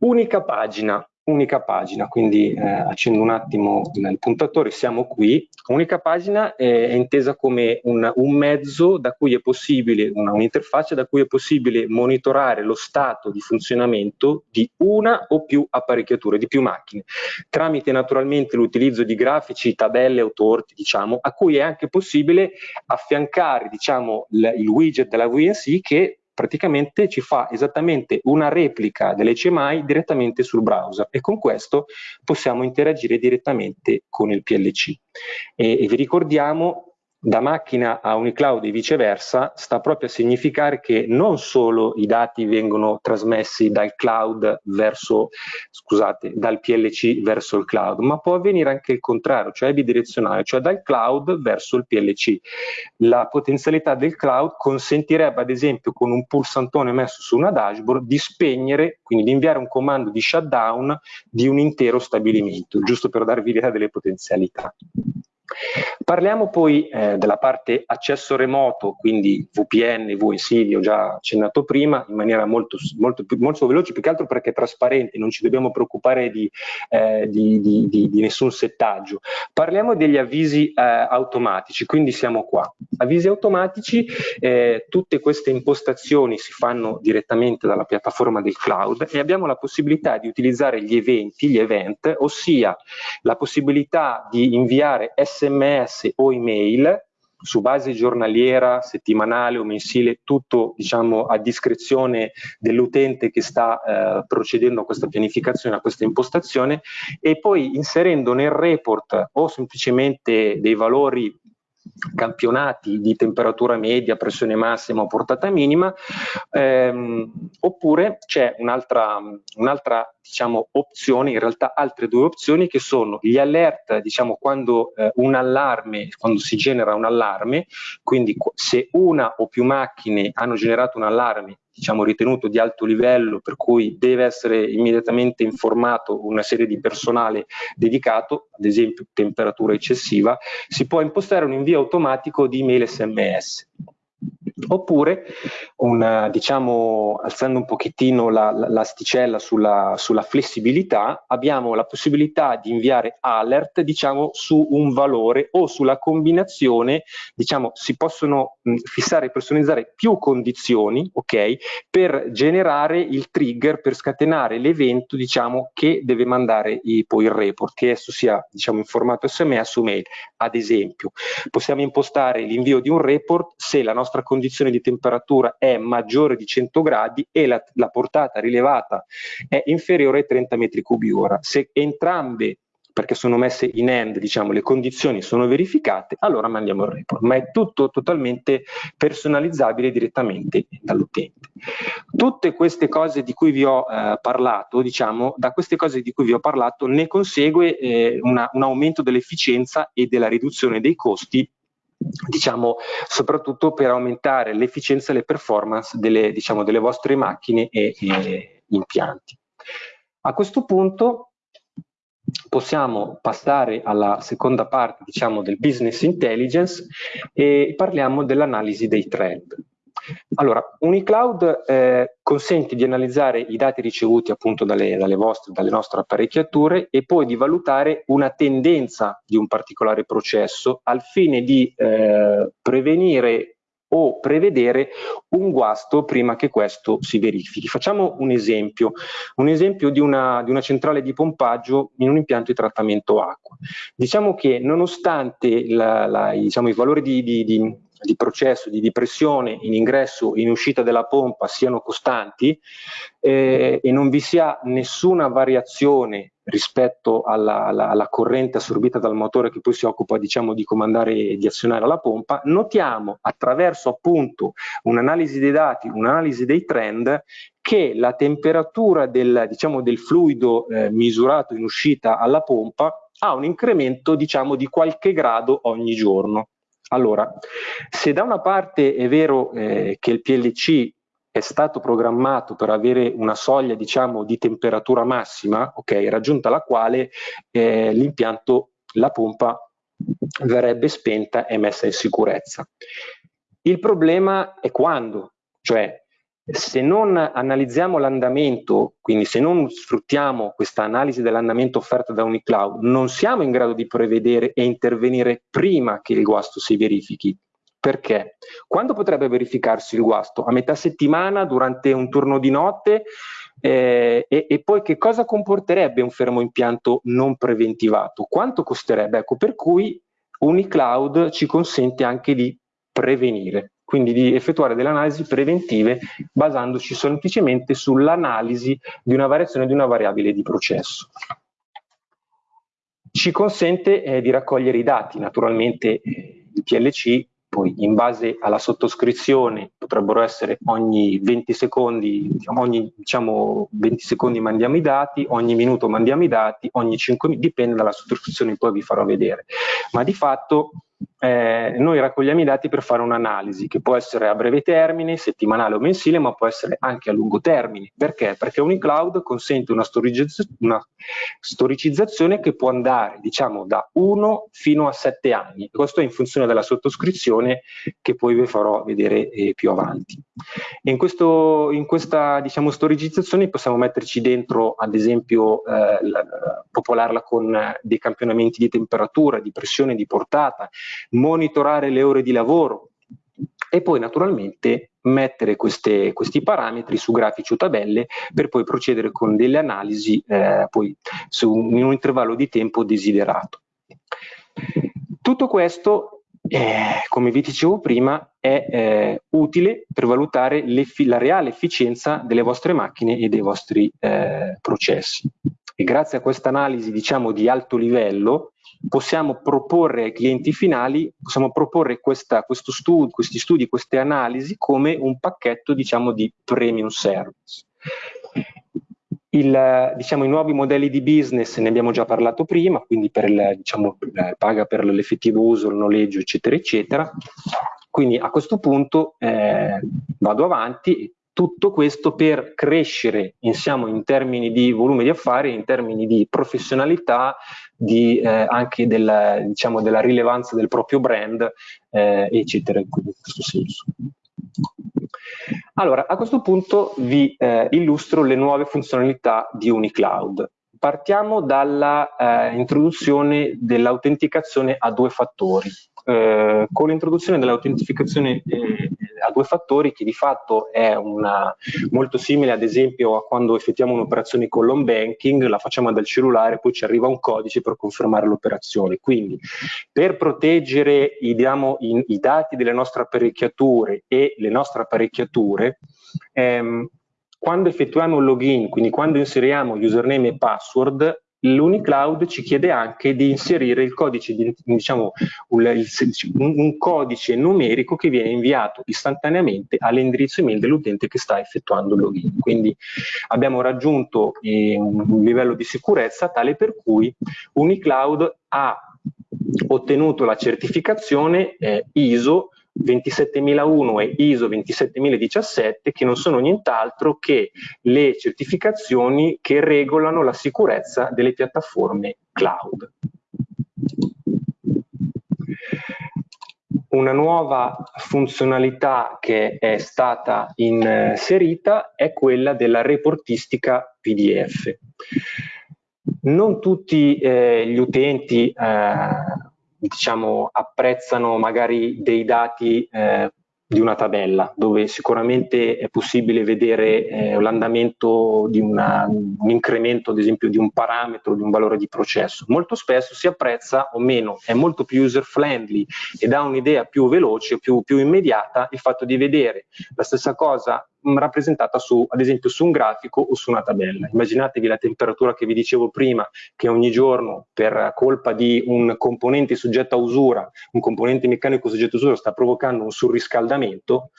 Unica pagina unica pagina, quindi eh, accendo un attimo il puntatore, siamo qui. Unica pagina è, è intesa come un, un, mezzo da cui è possibile, un'interfaccia da cui è possibile monitorare lo stato di funzionamento di una o più apparecchiature, di più macchine, tramite naturalmente l'utilizzo di grafici, tabelle o torti, diciamo, a cui è anche possibile affiancare diciamo, il widget della VNC che praticamente ci fa esattamente una replica dell'HMI direttamente sul browser e con questo possiamo interagire direttamente con il PLC. E, e vi ricordiamo da macchina a Unicloud e viceversa sta proprio a significare che non solo i dati vengono trasmessi dal cloud verso, scusate, dal PLC verso il cloud, ma può avvenire anche il contrario, cioè bidirezionale, cioè dal cloud verso il PLC. La potenzialità del cloud consentirebbe ad esempio con un pulsantone messo su una dashboard di spegnere, quindi di inviare un comando di shutdown di un intero stabilimento, giusto per darvi l'idea delle potenzialità. Parliamo poi eh, della parte accesso remoto, quindi VPN, VNC, ho già accennato prima, in maniera molto, molto, molto veloce, più che altro perché è trasparente, non ci dobbiamo preoccupare di, eh, di, di, di nessun settaggio. Parliamo degli avvisi eh, automatici, quindi siamo qua. Avvisi automatici, eh, tutte queste impostazioni si fanno direttamente dalla piattaforma del cloud e abbiamo la possibilità di utilizzare gli eventi, gli event, ossia la possibilità di inviare SMS sms o email su base giornaliera, settimanale o mensile, tutto diciamo, a discrezione dell'utente che sta eh, procedendo a questa pianificazione, a questa impostazione e poi inserendo nel report o semplicemente dei valori campionati di temperatura media, pressione massima o portata minima, ehm, oppure c'è un'altra, un'altra diciamo, opzione, in realtà altre due opzioni che sono gli alert, diciamo quando eh, un allarme, quando si genera un allarme, quindi se una o più macchine hanno generato un allarme diciamo, ritenuto di alto livello, per cui deve essere immediatamente informato una serie di personale dedicato, ad esempio temperatura eccessiva, si può impostare un invio automatico di email SMS. Oppure, un, diciamo, alzando un pochettino l'asticella la, sulla, sulla, flessibilità, abbiamo la possibilità di inviare alert diciamo, su un valore o sulla combinazione, diciamo, si possono mh, fissare e personalizzare più condizioni ok, per generare il trigger, per scatenare l'evento diciamo, che deve mandare i, poi il report, che esso sia diciamo, in formato SMS o mail. Ad esempio, possiamo impostare l'invio di un report se la nostra condizione condizione di temperatura è maggiore di 100 gradi e la, la portata rilevata è inferiore ai 30 metri cubi ora. Se entrambe perché sono messe in end, diciamo, le condizioni sono verificate, allora mandiamo il report, ma è tutto totalmente personalizzabile direttamente dall'utente. Tutte queste cose di cui vi ho eh, parlato, diciamo, da queste cose di cui vi ho parlato ne consegue eh, una, un aumento dell'efficienza e della riduzione dei costi diciamo soprattutto per aumentare l'efficienza e le performance delle, diciamo, delle vostre macchine e, e impianti. A questo punto possiamo passare alla seconda parte diciamo, del business intelligence e parliamo dell'analisi dei trend. Allora, Unicloud eh, consente di analizzare i dati ricevuti appunto dalle, dalle, vostre, dalle nostre apparecchiature e poi di valutare una tendenza di un particolare processo al fine di eh, prevenire o prevedere un guasto prima che questo si verifichi. Facciamo un esempio, un esempio di una, di una centrale di pompaggio in un impianto di trattamento acqua. Diciamo che nonostante la, la, diciamo, i valori di, di, di processo di depressione in ingresso e in uscita della pompa siano costanti eh, e non vi sia nessuna variazione rispetto alla, alla, alla, corrente assorbita dal motore che poi si occupa diciamo, di comandare e di azionare la pompa, notiamo attraverso appunto un'analisi dei dati, un'analisi dei trend che la temperatura del, diciamo, del fluido eh, misurato in uscita alla pompa ha un incremento diciamo, di qualche grado ogni giorno. Allora, se da una parte è vero eh, che il PLC è stato programmato per avere una soglia diciamo, di temperatura massima, okay, raggiunta la quale eh, l'impianto, la pompa verrebbe spenta e messa in sicurezza. Il problema è quando, cioè se non analizziamo l'andamento, quindi se non sfruttiamo questa analisi dell'andamento offerta da Unicloud, non siamo in grado di prevedere e intervenire prima che il guasto si verifichi. Perché? Quando potrebbe verificarsi il guasto? A metà settimana, durante un turno di notte? Eh, e, e, poi che cosa comporterebbe un fermo impianto non preventivato? Quanto costerebbe? Ecco, per cui Unicloud ci consente anche di prevenire quindi di effettuare delle analisi preventive basandoci semplicemente sull'analisi di una variazione di una variabile di processo. Ci consente eh, di raccogliere i dati, naturalmente eh, il PLC poi in base alla sottoscrizione potrebbero essere ogni 20 secondi, diciamo, ogni diciamo, 20 secondi mandiamo i dati, ogni minuto mandiamo i dati, ogni 5 minuti, dipende dalla sottoscrizione poi vi farò vedere. Ma di fatto eh, noi raccogliamo i dati per fare un'analisi che può essere a breve termine, settimanale o mensile, ma può essere anche a lungo termine. Perché? Perché Unicloud consente una, storicizz una storicizzazione che può andare diciamo da 1 fino a 7 anni. Questo è in funzione della sottoscrizione che poi vi farò vedere eh, più avanti. In, questo, in questa diciamo, storicizzazione possiamo metterci dentro ad esempio eh, la, popolarla con dei campionamenti di temperatura, di pressione, di portata, monitorare le ore di lavoro e poi naturalmente mettere queste, questi parametri su grafici o tabelle per poi procedere con delle analisi eh, un, in un intervallo di tempo desiderato. Tutto questo, eh, come vi dicevo prima, è eh, utile per valutare la reale efficienza delle vostre macchine e dei vostri eh, processi. E grazie a questa analisi diciamo di alto livello possiamo proporre ai clienti finali, possiamo proporre questa, studi, questi studi, queste analisi come un pacchetto diciamo, di premium service. Il, diciamo, I nuovi modelli di business ne abbiamo già parlato prima, quindi per il, diciamo, paga per l'effettivo uso, il noleggio, eccetera, eccetera. Quindi a questo punto eh, vado avanti tutto questo per crescere insieme in termini di volume di affari, in termini di professionalità, di, eh, anche del, diciamo, della rilevanza del proprio brand, eh, eccetera, in questo senso. Allora, a questo punto vi eh, illustro le nuove funzionalità di UniCloud. Partiamo dalla eh, dell'autenticazione a due fattori. Eh, con l'introduzione dell'autentificazione eh, a due fattori che di fatto è una, molto simile ad esempio a quando effettuiamo un'operazione con l'home banking, la facciamo dal cellulare, poi ci arriva un codice per confermare l'operazione. Quindi per proteggere i, diciamo, i, i, dati delle nostre apparecchiature e le nostre apparecchiature, ehm, quando effettuiamo un login, quindi quando inseriamo username e password, l'Unicloud ci chiede anche di inserire il codice, di, diciamo, un, un, codice numerico che viene inviato istantaneamente all'indirizzo email dell'utente che sta effettuando il login. Quindi abbiamo raggiunto eh, un livello di sicurezza tale per cui Unicloud ha ottenuto la certificazione eh, ISO 27001 e ISO 27017 che non sono nient'altro che le certificazioni che regolano la sicurezza delle piattaforme cloud. Una nuova funzionalità che è stata inserita è quella della reportistica PDF. Non tutti eh, gli utenti eh, diciamo, apprezzano magari dei dati eh, di una tabella dove sicuramente è possibile vedere eh, l'andamento di una, un incremento ad esempio di un parametro, di un valore di processo. Molto spesso si apprezza o meno, è molto più user friendly e dà un'idea più veloce, più, più immediata il fatto di vedere la stessa cosa rappresentata su, ad esempio su un grafico o su una tabella. Immaginatevi la temperatura che vi dicevo prima, che ogni giorno per colpa di un componente soggetto a usura, un componente meccanico soggetto a usura sta provocando un surriscaldamento,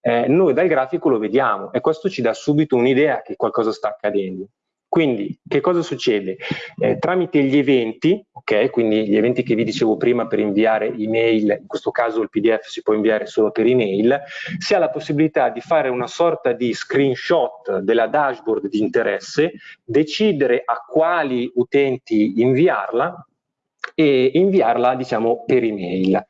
eh, noi dal grafico lo vediamo e questo ci dà subito un'idea che qualcosa sta accadendo. Quindi che cosa succede? Eh, tramite gli eventi, ok, quindi gli eventi che vi dicevo prima per inviare email, in questo caso il PDF si può inviare solo per email, si ha la possibilità di fare una sorta di screenshot della dashboard di interesse, decidere a quali utenti inviarla e inviarla diciamo per email.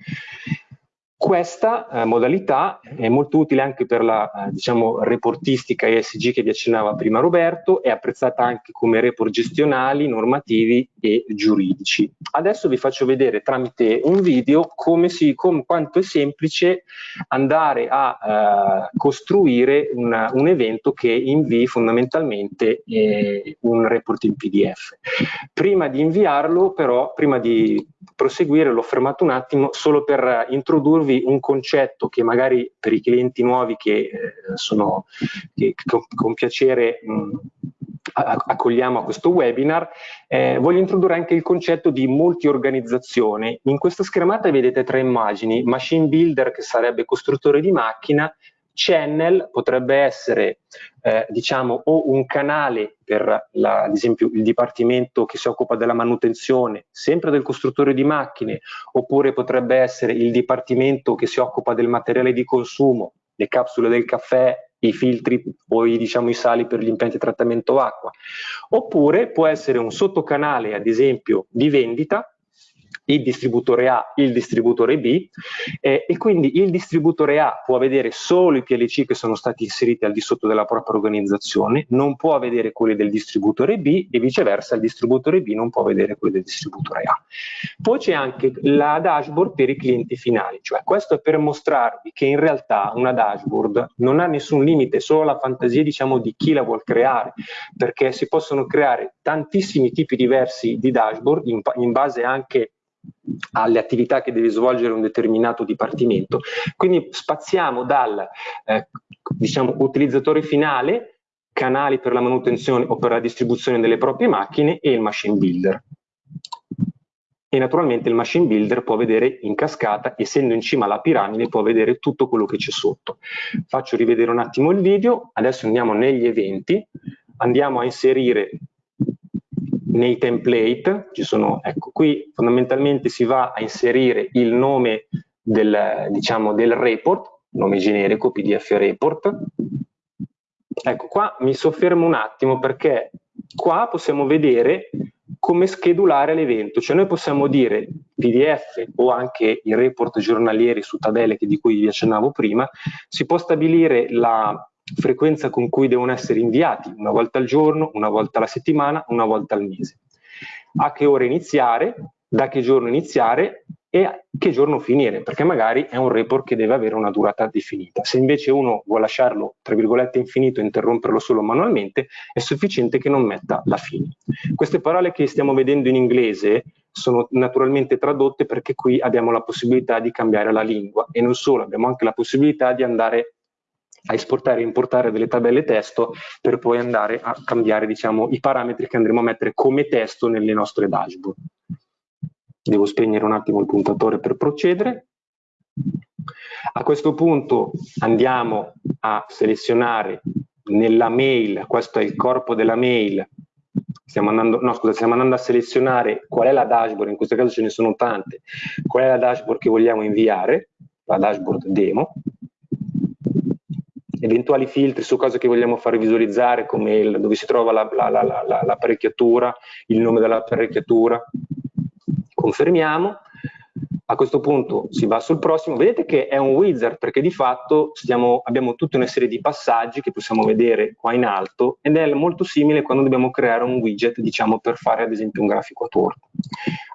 Questa eh, modalità è molto utile anche per la eh, diciamo, reportistica ESG che vi accennava prima Roberto, è apprezzata anche come report gestionali, normativi e giuridici. Adesso vi faccio vedere tramite un video come si, com, quanto è semplice andare a eh, costruire una, un evento che invii fondamentalmente eh, un report in PDF. Prima di inviarlo però, prima di proseguire, l'ho fermato un attimo solo per introdurvi un concetto che magari per i clienti nuovi che eh, sono che con, con piacere mh, accogliamo a questo webinar, eh, voglio introdurre anche il concetto di multi-organizzazione. In questa schermata vedete tre immagini, machine builder che sarebbe costruttore di macchina, channel potrebbe essere eh, diciamo o un canale per la, ad esempio il dipartimento che si occupa della manutenzione sempre del costruttore di macchine oppure potrebbe essere il dipartimento che si occupa del materiale di consumo le capsule del caffè i filtri o i, diciamo, i sali per gli impianti di trattamento acqua. Oppure può essere un sottocanale ad esempio di vendita il distributore A, il distributore B eh, e quindi il distributore A può vedere solo i PLC che sono stati inseriti al di sotto della propria organizzazione, non può vedere quelli del distributore B e viceversa il distributore B non può vedere quelli del distributore A. Poi c'è anche la dashboard per i clienti finali, cioè questo è per mostrarvi che in realtà una dashboard non ha nessun limite, solo la fantasia diciamo di chi la vuol creare, perché si possono creare tantissimi tipi diversi di dashboard in, in base anche alle attività che deve svolgere un determinato dipartimento. Quindi spaziamo dal eh, diciamo, utilizzatore finale, canali per la manutenzione o per la distribuzione delle proprie macchine e il machine builder. E naturalmente il machine builder può vedere in cascata, essendo in cima alla piramide, può vedere tutto quello che c'è sotto. Faccio rivedere un attimo il video, adesso andiamo negli eventi, andiamo a inserire nei template, ci sono, ecco qui fondamentalmente si va a inserire il nome del, diciamo, del report, nome generico PDF report. Ecco qua mi soffermo un attimo perché qua possiamo vedere come schedulare l'evento, cioè noi possiamo dire PDF o anche i report giornalieri su tabelle di cui vi accennavo prima, si può stabilire la frequenza con cui devono essere inviati, una volta al giorno, una volta alla settimana, una volta al mese. A che ora iniziare, da che giorno iniziare e che giorno finire, perché magari è un report che deve avere una durata definita. Se invece uno vuole lasciarlo, tra virgolette, infinito e interromperlo solo manualmente, è sufficiente che non metta la fine. Queste parole che stiamo vedendo in inglese sono naturalmente tradotte perché qui abbiamo la possibilità di cambiare la lingua e non solo, abbiamo anche la possibilità di andare a esportare e importare delle tabelle testo per poi andare a cambiare diciamo, i parametri che andremo a mettere come testo nelle nostre dashboard. Devo spegnere un attimo il puntatore per procedere. A questo punto andiamo a selezionare nella mail, questo è il corpo della mail, stiamo andando, no, scusa, stiamo andando a selezionare qual è la dashboard, in questo caso ce ne sono tante, qual è la dashboard che vogliamo inviare, la dashboard demo, eventuali filtri su cose che vogliamo fare visualizzare come il, dove si trova l'apparecchiatura, la, la, la, il nome dell'apparecchiatura, confermiamo, a questo punto si va sul prossimo, vedete che è un wizard perché di fatto stiamo, abbiamo tutta una serie di passaggi che possiamo vedere qua in alto ed è molto simile quando dobbiamo creare un widget diciamo per fare ad esempio un grafico a torto.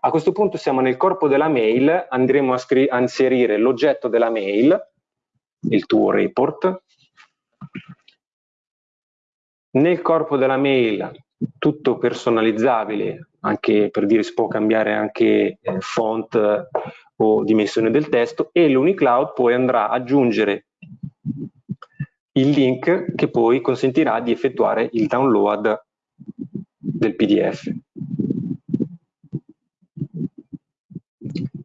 A questo punto siamo nel corpo della mail, andremo a, a inserire l'oggetto della mail, il tuo report, nel corpo della mail tutto personalizzabile, anche per dire si può cambiare anche eh, font o dimensione del testo e l'Unicloud poi andrà ad aggiungere il link che poi consentirà di effettuare il download del PDF.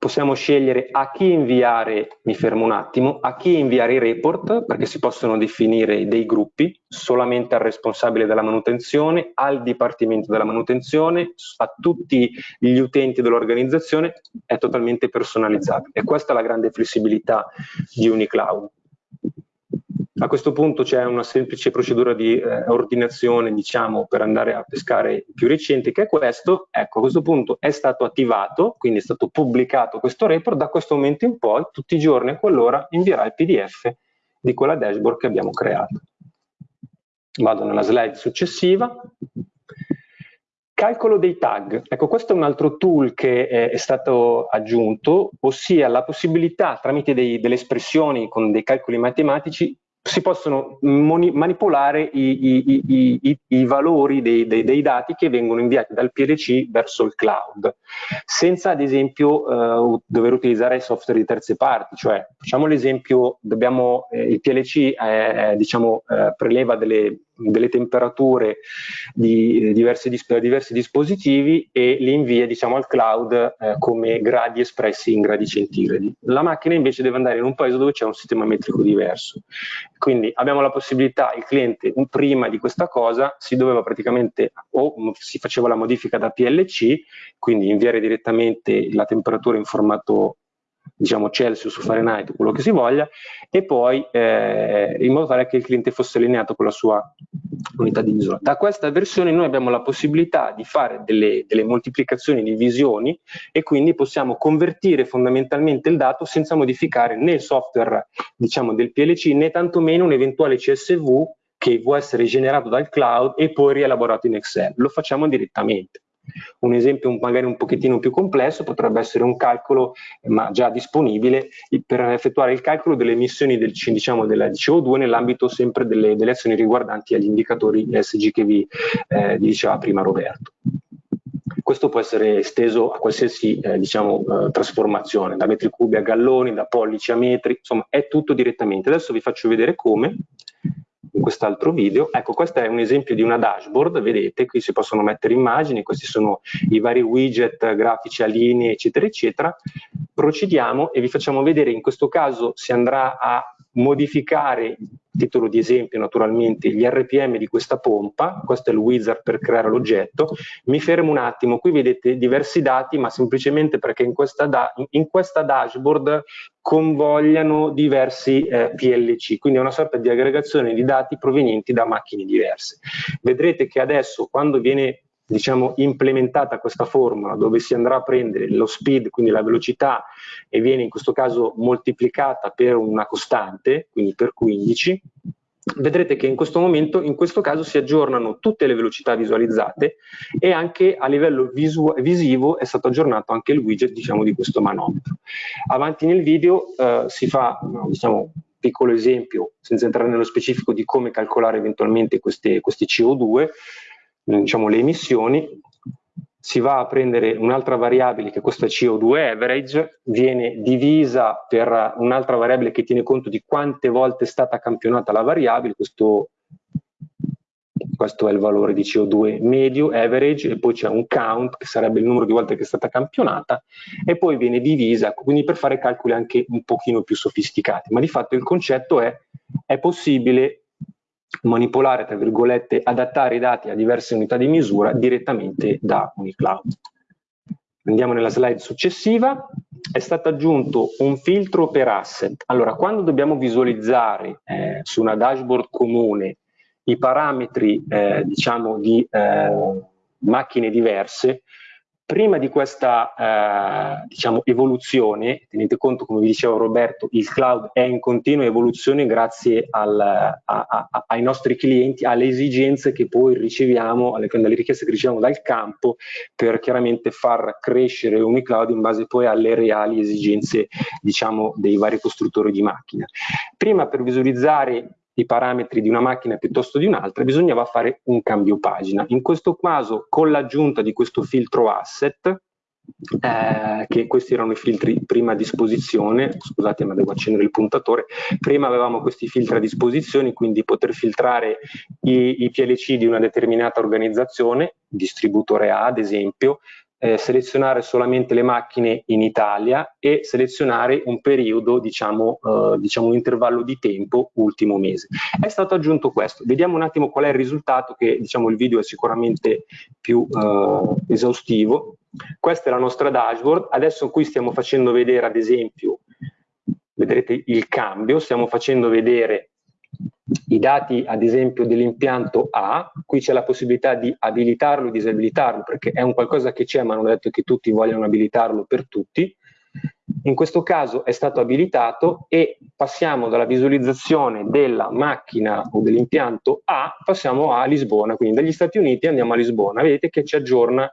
Possiamo scegliere a chi inviare, mi fermo un attimo, a chi inviare i report, perché si possono definire dei gruppi, solamente al responsabile della manutenzione, al dipartimento della manutenzione, a tutti gli utenti dell'organizzazione, è totalmente personalizzabile. E questa è la grande flessibilità di Unicloud. A questo punto c'è una semplice procedura di eh, ordinazione, diciamo, per andare a pescare più recente, che è questo. Ecco, a questo punto è stato attivato, quindi è stato pubblicato questo report, da questo momento in poi, tutti i giorni a quell'ora, invierà il PDF di quella dashboard che abbiamo creato. Vado nella slide successiva. Calcolo dei tag. Ecco, questo è un altro tool che è, stato aggiunto, ossia la possibilità tramite dei, delle espressioni con dei calcoli matematici si possono manipolare i, i, i, i valori dei, dei, dei, dati che vengono inviati dal PLC verso il cloud, senza ad esempio eh, dover utilizzare software di terze parti, cioè facciamo l'esempio, eh, il PLC diciamo, eh, preleva delle, delle temperature di diversi, diversi, dispositivi e li invia diciamo, al cloud eh, come gradi espressi in gradi centigradi. La macchina invece deve andare in un paese dove c'è un sistema metrico diverso. Quindi abbiamo la possibilità, il cliente prima di questa cosa si doveva praticamente o si faceva la modifica da PLC, quindi inviare direttamente la temperatura in formato diciamo Celsius o Fahrenheit, quello che si voglia, e poi eh, in modo tale che il cliente fosse allineato con la sua unità di misura. Da questa versione noi abbiamo la possibilità di fare delle, delle moltiplicazioni, divisioni e quindi possiamo convertire fondamentalmente il dato senza modificare né il software diciamo, del PLC né tantomeno un eventuale CSV che può essere generato dal cloud e poi rielaborato in Excel. Lo facciamo direttamente. Un esempio magari un pochettino più complesso potrebbe essere un calcolo, ma già disponibile, per effettuare il calcolo delle emissioni del, diciamo, della CO2 nell'ambito sempre delle, delle, azioni riguardanti agli indicatori ESG che vi, eh, diceva prima Roberto. Questo può essere esteso a qualsiasi eh, diciamo, eh, trasformazione, da metri cubi a galloni, da pollici a metri, insomma è tutto direttamente. Adesso vi faccio vedere come in quest'altro video. Ecco, questo è un esempio di una dashboard, vedete, qui si possono mettere immagini, questi sono i vari widget grafici a linee, eccetera, eccetera. Procediamo e vi facciamo vedere, in questo caso si andrà a modificare, titolo di esempio naturalmente, gli RPM di questa pompa, questo è il wizard per creare l'oggetto, mi fermo un attimo, qui vedete diversi dati ma semplicemente perché in questa, da in questa dashboard convogliano diversi eh, PLC, quindi è una sorta di aggregazione di dati provenienti da macchine diverse. Vedrete che adesso quando viene diciamo, implementata questa formula dove si andrà a prendere lo speed, quindi la velocità, e viene in questo caso moltiplicata per una costante, quindi per 15, vedrete che in questo momento, in questo caso, si aggiornano tutte le velocità visualizzate e anche a livello visivo è stato aggiornato anche il widget diciamo, di questo manometro. Avanti nel video eh, si fa diciamo, un piccolo esempio, senza entrare nello specifico, di come calcolare eventualmente queste, questi CO2, diciamo, le emissioni, si va a prendere un'altra variabile che questa CO2 average, viene divisa per un'altra variabile che tiene conto di quante volte è stata campionata la variabile, questo, questo è il valore di CO2 medio, average, e poi c'è un count che sarebbe il numero di volte che è stata campionata, e poi viene divisa, quindi per fare calcoli anche un pochino più sofisticati, ma di fatto il concetto è, è possibile manipolare, tra virgolette, adattare i dati a diverse unità di misura direttamente da Unicloud. Andiamo nella slide successiva, è stato aggiunto un filtro per asset. Allora, quando dobbiamo visualizzare eh, su una dashboard comune i parametri, eh, diciamo, di eh, macchine diverse, prima di questa eh, diciamo, evoluzione, tenete conto come vi diceva Roberto, il cloud è in continua evoluzione grazie al, a, a, ai nostri clienti, alle esigenze che poi riceviamo, alle, alle, richieste che riceviamo dal campo per chiaramente far crescere Unicloud in base poi alle reali esigenze diciamo, dei vari costruttori di macchina. Prima per visualizzare i parametri di una macchina piuttosto di un'altra, bisognava fare un cambio pagina. In questo caso, con l'aggiunta di questo filtro asset, eh, che questi erano i filtri prima a disposizione, scusate ma devo accendere il puntatore, prima avevamo questi filtri a disposizione, quindi poter filtrare i, i PLC di una determinata organizzazione, distributore A ad esempio, eh, selezionare solamente le macchine in Italia e selezionare un periodo, diciamo, eh, diciamo un intervallo di tempo ultimo mese. È stato aggiunto questo. Vediamo un attimo qual è il risultato, che diciamo il video è sicuramente più eh, esaustivo. Questa è la nostra dashboard. Adesso qui stiamo facendo vedere, ad esempio, vedrete il cambio, stiamo facendo vedere i dati ad esempio dell'impianto A, qui c'è la possibilità di abilitarlo e disabilitarlo perché è un qualcosa che c'è ma non è detto che tutti vogliano abilitarlo per tutti. In questo caso è stato abilitato e passiamo dalla visualizzazione della macchina o dell'impianto A, passiamo a Lisbona, quindi dagli Stati Uniti andiamo a Lisbona, vedete che ci aggiorna,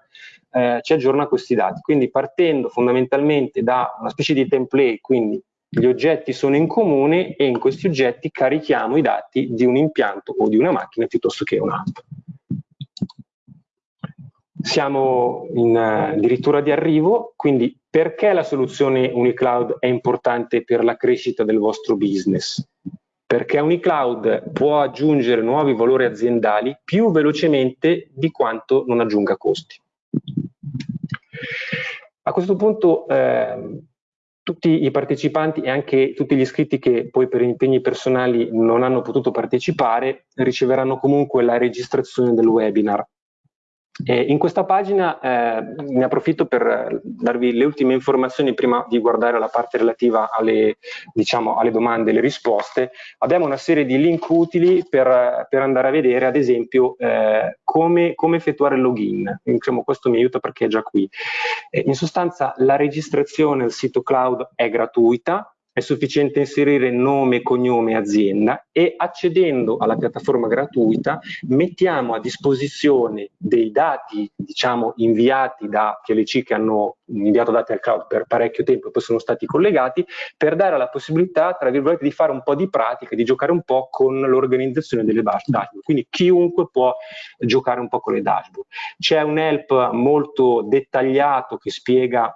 eh, ci aggiorna questi dati, quindi partendo fondamentalmente da una specie di template, quindi gli oggetti sono in comune e in questi oggetti carichiamo i dati di un impianto o di una macchina piuttosto che un'altra. Siamo in addirittura di arrivo, quindi perché la soluzione Unicloud è importante per la crescita del vostro business? Perché Unicloud può aggiungere nuovi valori aziendali più velocemente di quanto non aggiunga costi. A questo punto eh, tutti i partecipanti e anche tutti gli iscritti che poi per impegni personali non hanno potuto partecipare riceveranno comunque la registrazione del webinar. E in questa pagina eh, ne approfitto per darvi le ultime informazioni prima di guardare la parte relativa alle, diciamo, alle domande e le risposte. Abbiamo una serie di link utili per, per andare a vedere ad esempio eh, come, come, effettuare il login. Diciamo, questo mi aiuta perché è già qui. Eh, in sostanza la registrazione al sito cloud è gratuita, è sufficiente inserire nome, cognome, azienda e accedendo alla piattaforma gratuita mettiamo a disposizione dei dati diciamo inviati da PLC che hanno inviato dati al cloud per parecchio tempo e poi sono stati collegati per dare la possibilità tra virgolette di fare un po' di pratica, di giocare un po' con l'organizzazione delle dashboard, quindi chiunque può giocare un po' con le dashboard. C'è un help molto dettagliato che spiega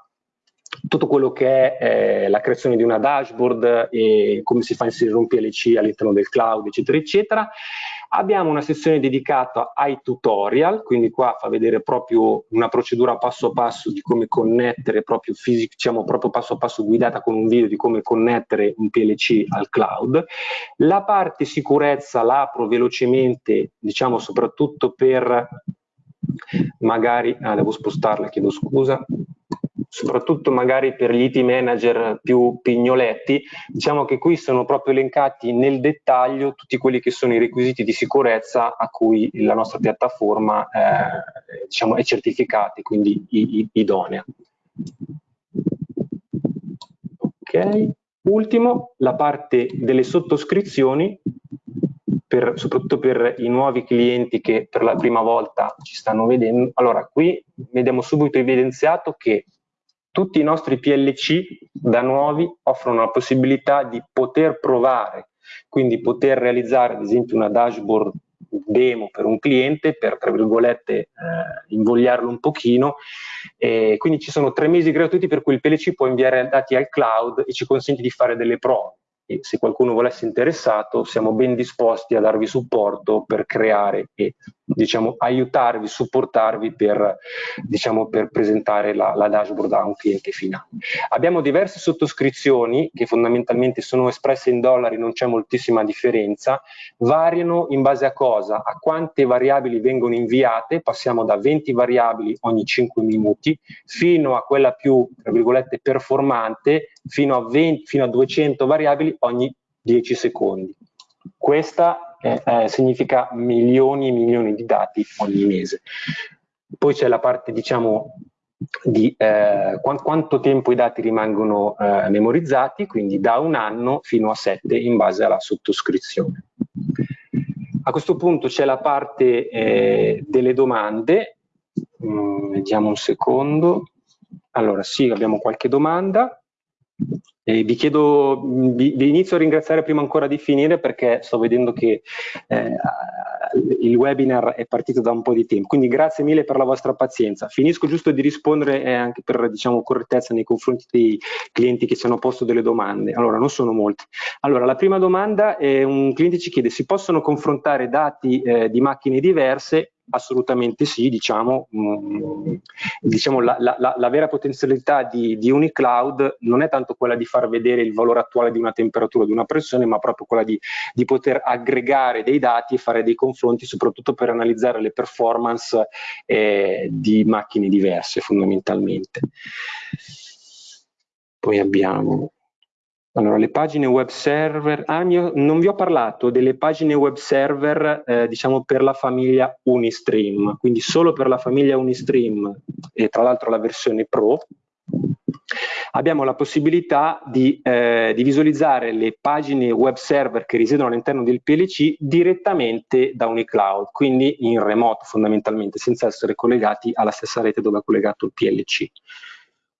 tutto quello che è eh, la creazione di una dashboard e come si fa a inserire un PLC all'interno del cloud, eccetera, eccetera. Abbiamo una sezione dedicata ai tutorial, quindi qua fa vedere proprio una procedura passo passo di come connettere proprio fisico, diciamo proprio passo passo guidata con un video di come connettere un PLC al cloud. La parte sicurezza la apro velocemente, diciamo soprattutto per magari, ah, devo spostarla, chiedo scusa, soprattutto magari per gli IT manager più pignoletti, diciamo che qui sono proprio elencati nel dettaglio tutti quelli che sono i requisiti di sicurezza a cui la nostra piattaforma eh, diciamo, è certificata, quindi idonea. Ok, ultimo, la parte delle sottoscrizioni per, soprattutto per i nuovi clienti che per la prima volta ci stanno vedendo. Allora, qui vediamo subito evidenziato che tutti i nostri PLC da nuovi offrono la possibilità di poter provare, quindi poter realizzare ad esempio una dashboard demo per un cliente per, tra virgolette, eh, invogliarlo un pochino. E quindi ci sono tre mesi gratuiti per cui il PLC può inviare dati al cloud e ci consente di fare delle prove e se qualcuno volesse interessato siamo ben disposti a darvi supporto per creare e diciamo, aiutarvi, supportarvi per, diciamo, per presentare la, la, dashboard a un cliente finale. Abbiamo diverse sottoscrizioni che fondamentalmente sono espresse in dollari, non c'è moltissima differenza, variano in base a cosa? A quante variabili vengono inviate, passiamo da 20 variabili ogni 5 minuti fino a quella più, tra virgolette, performante, fino a, 20, fino a 200 variabili ogni 10 secondi. Questa eh, eh, significa milioni e milioni di dati ogni mese. Poi c'è la parte, diciamo, di eh, qu quanto tempo i dati rimangono eh, memorizzati, quindi da un anno fino a sette in base alla sottoscrizione. A questo punto c'è la parte eh, delle domande, mm, vediamo un secondo. Allora sì, abbiamo qualche domanda. Eh, vi chiedo, vi, vi, inizio a ringraziare prima ancora di finire perché sto vedendo che eh, il webinar è partito da un po' di tempo, quindi grazie mille per la vostra pazienza. Finisco giusto di rispondere eh, anche per diciamo, correttezza nei confronti dei clienti che ci hanno posto delle domande. Allora, non sono molti. Allora, la prima domanda è un cliente ci chiede si possono confrontare dati eh, di macchine diverse Assolutamente sì, diciamo, mh, mm, diciamo la, la, la, vera potenzialità di, di Unicloud non è tanto quella di far vedere il valore attuale di una temperatura, di una pressione, ma proprio quella di, di poter aggregare dei dati e fare dei confronti, soprattutto per analizzare le performance eh, di macchine diverse fondamentalmente. Poi abbiamo allora, le pagine web server, ah, mio, non vi ho parlato delle pagine web server, eh, diciamo per la famiglia Unistream, quindi solo per la famiglia Unistream e tra l'altro la versione Pro, abbiamo la possibilità di, eh, di, visualizzare le pagine web server che risiedono all'interno del PLC direttamente da Unicloud, quindi in remoto fondamentalmente, senza essere collegati alla stessa rete dove è collegato il PLC.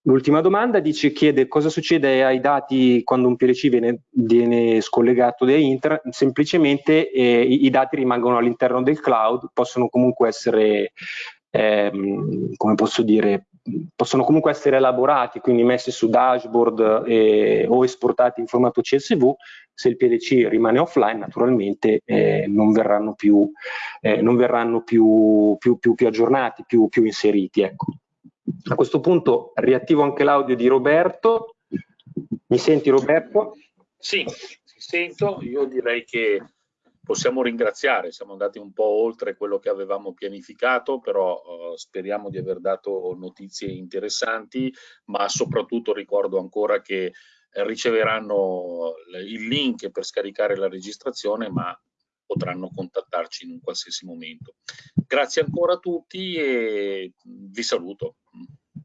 L'ultima domanda dice, chiede cosa succede ai dati quando un PLC viene, viene scollegato da internet, semplicemente eh, i, i, dati rimangono all'interno del cloud, possono comunque essere, ehm, come posso dire, possono comunque essere elaborati, quindi messi su dashboard eh, o esportati in formato CSV, se il PLC rimane offline naturalmente eh, non verranno più, eh, non verranno più, più, più, più aggiornati, più, più inseriti. Ecco. A questo punto riattivo anche l'audio di Roberto. Mi senti Roberto? Sì, ti sento. Io direi che possiamo ringraziare, siamo andati un po' oltre quello che avevamo pianificato, però uh, speriamo di aver dato notizie interessanti, ma soprattutto ricordo ancora che riceveranno il link per scaricare la registrazione, ma potranno contattarci in un qualsiasi momento. Grazie ancora a tutti e vi saluto.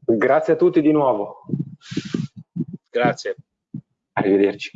Grazie a tutti di nuovo. Grazie. Arrivederci.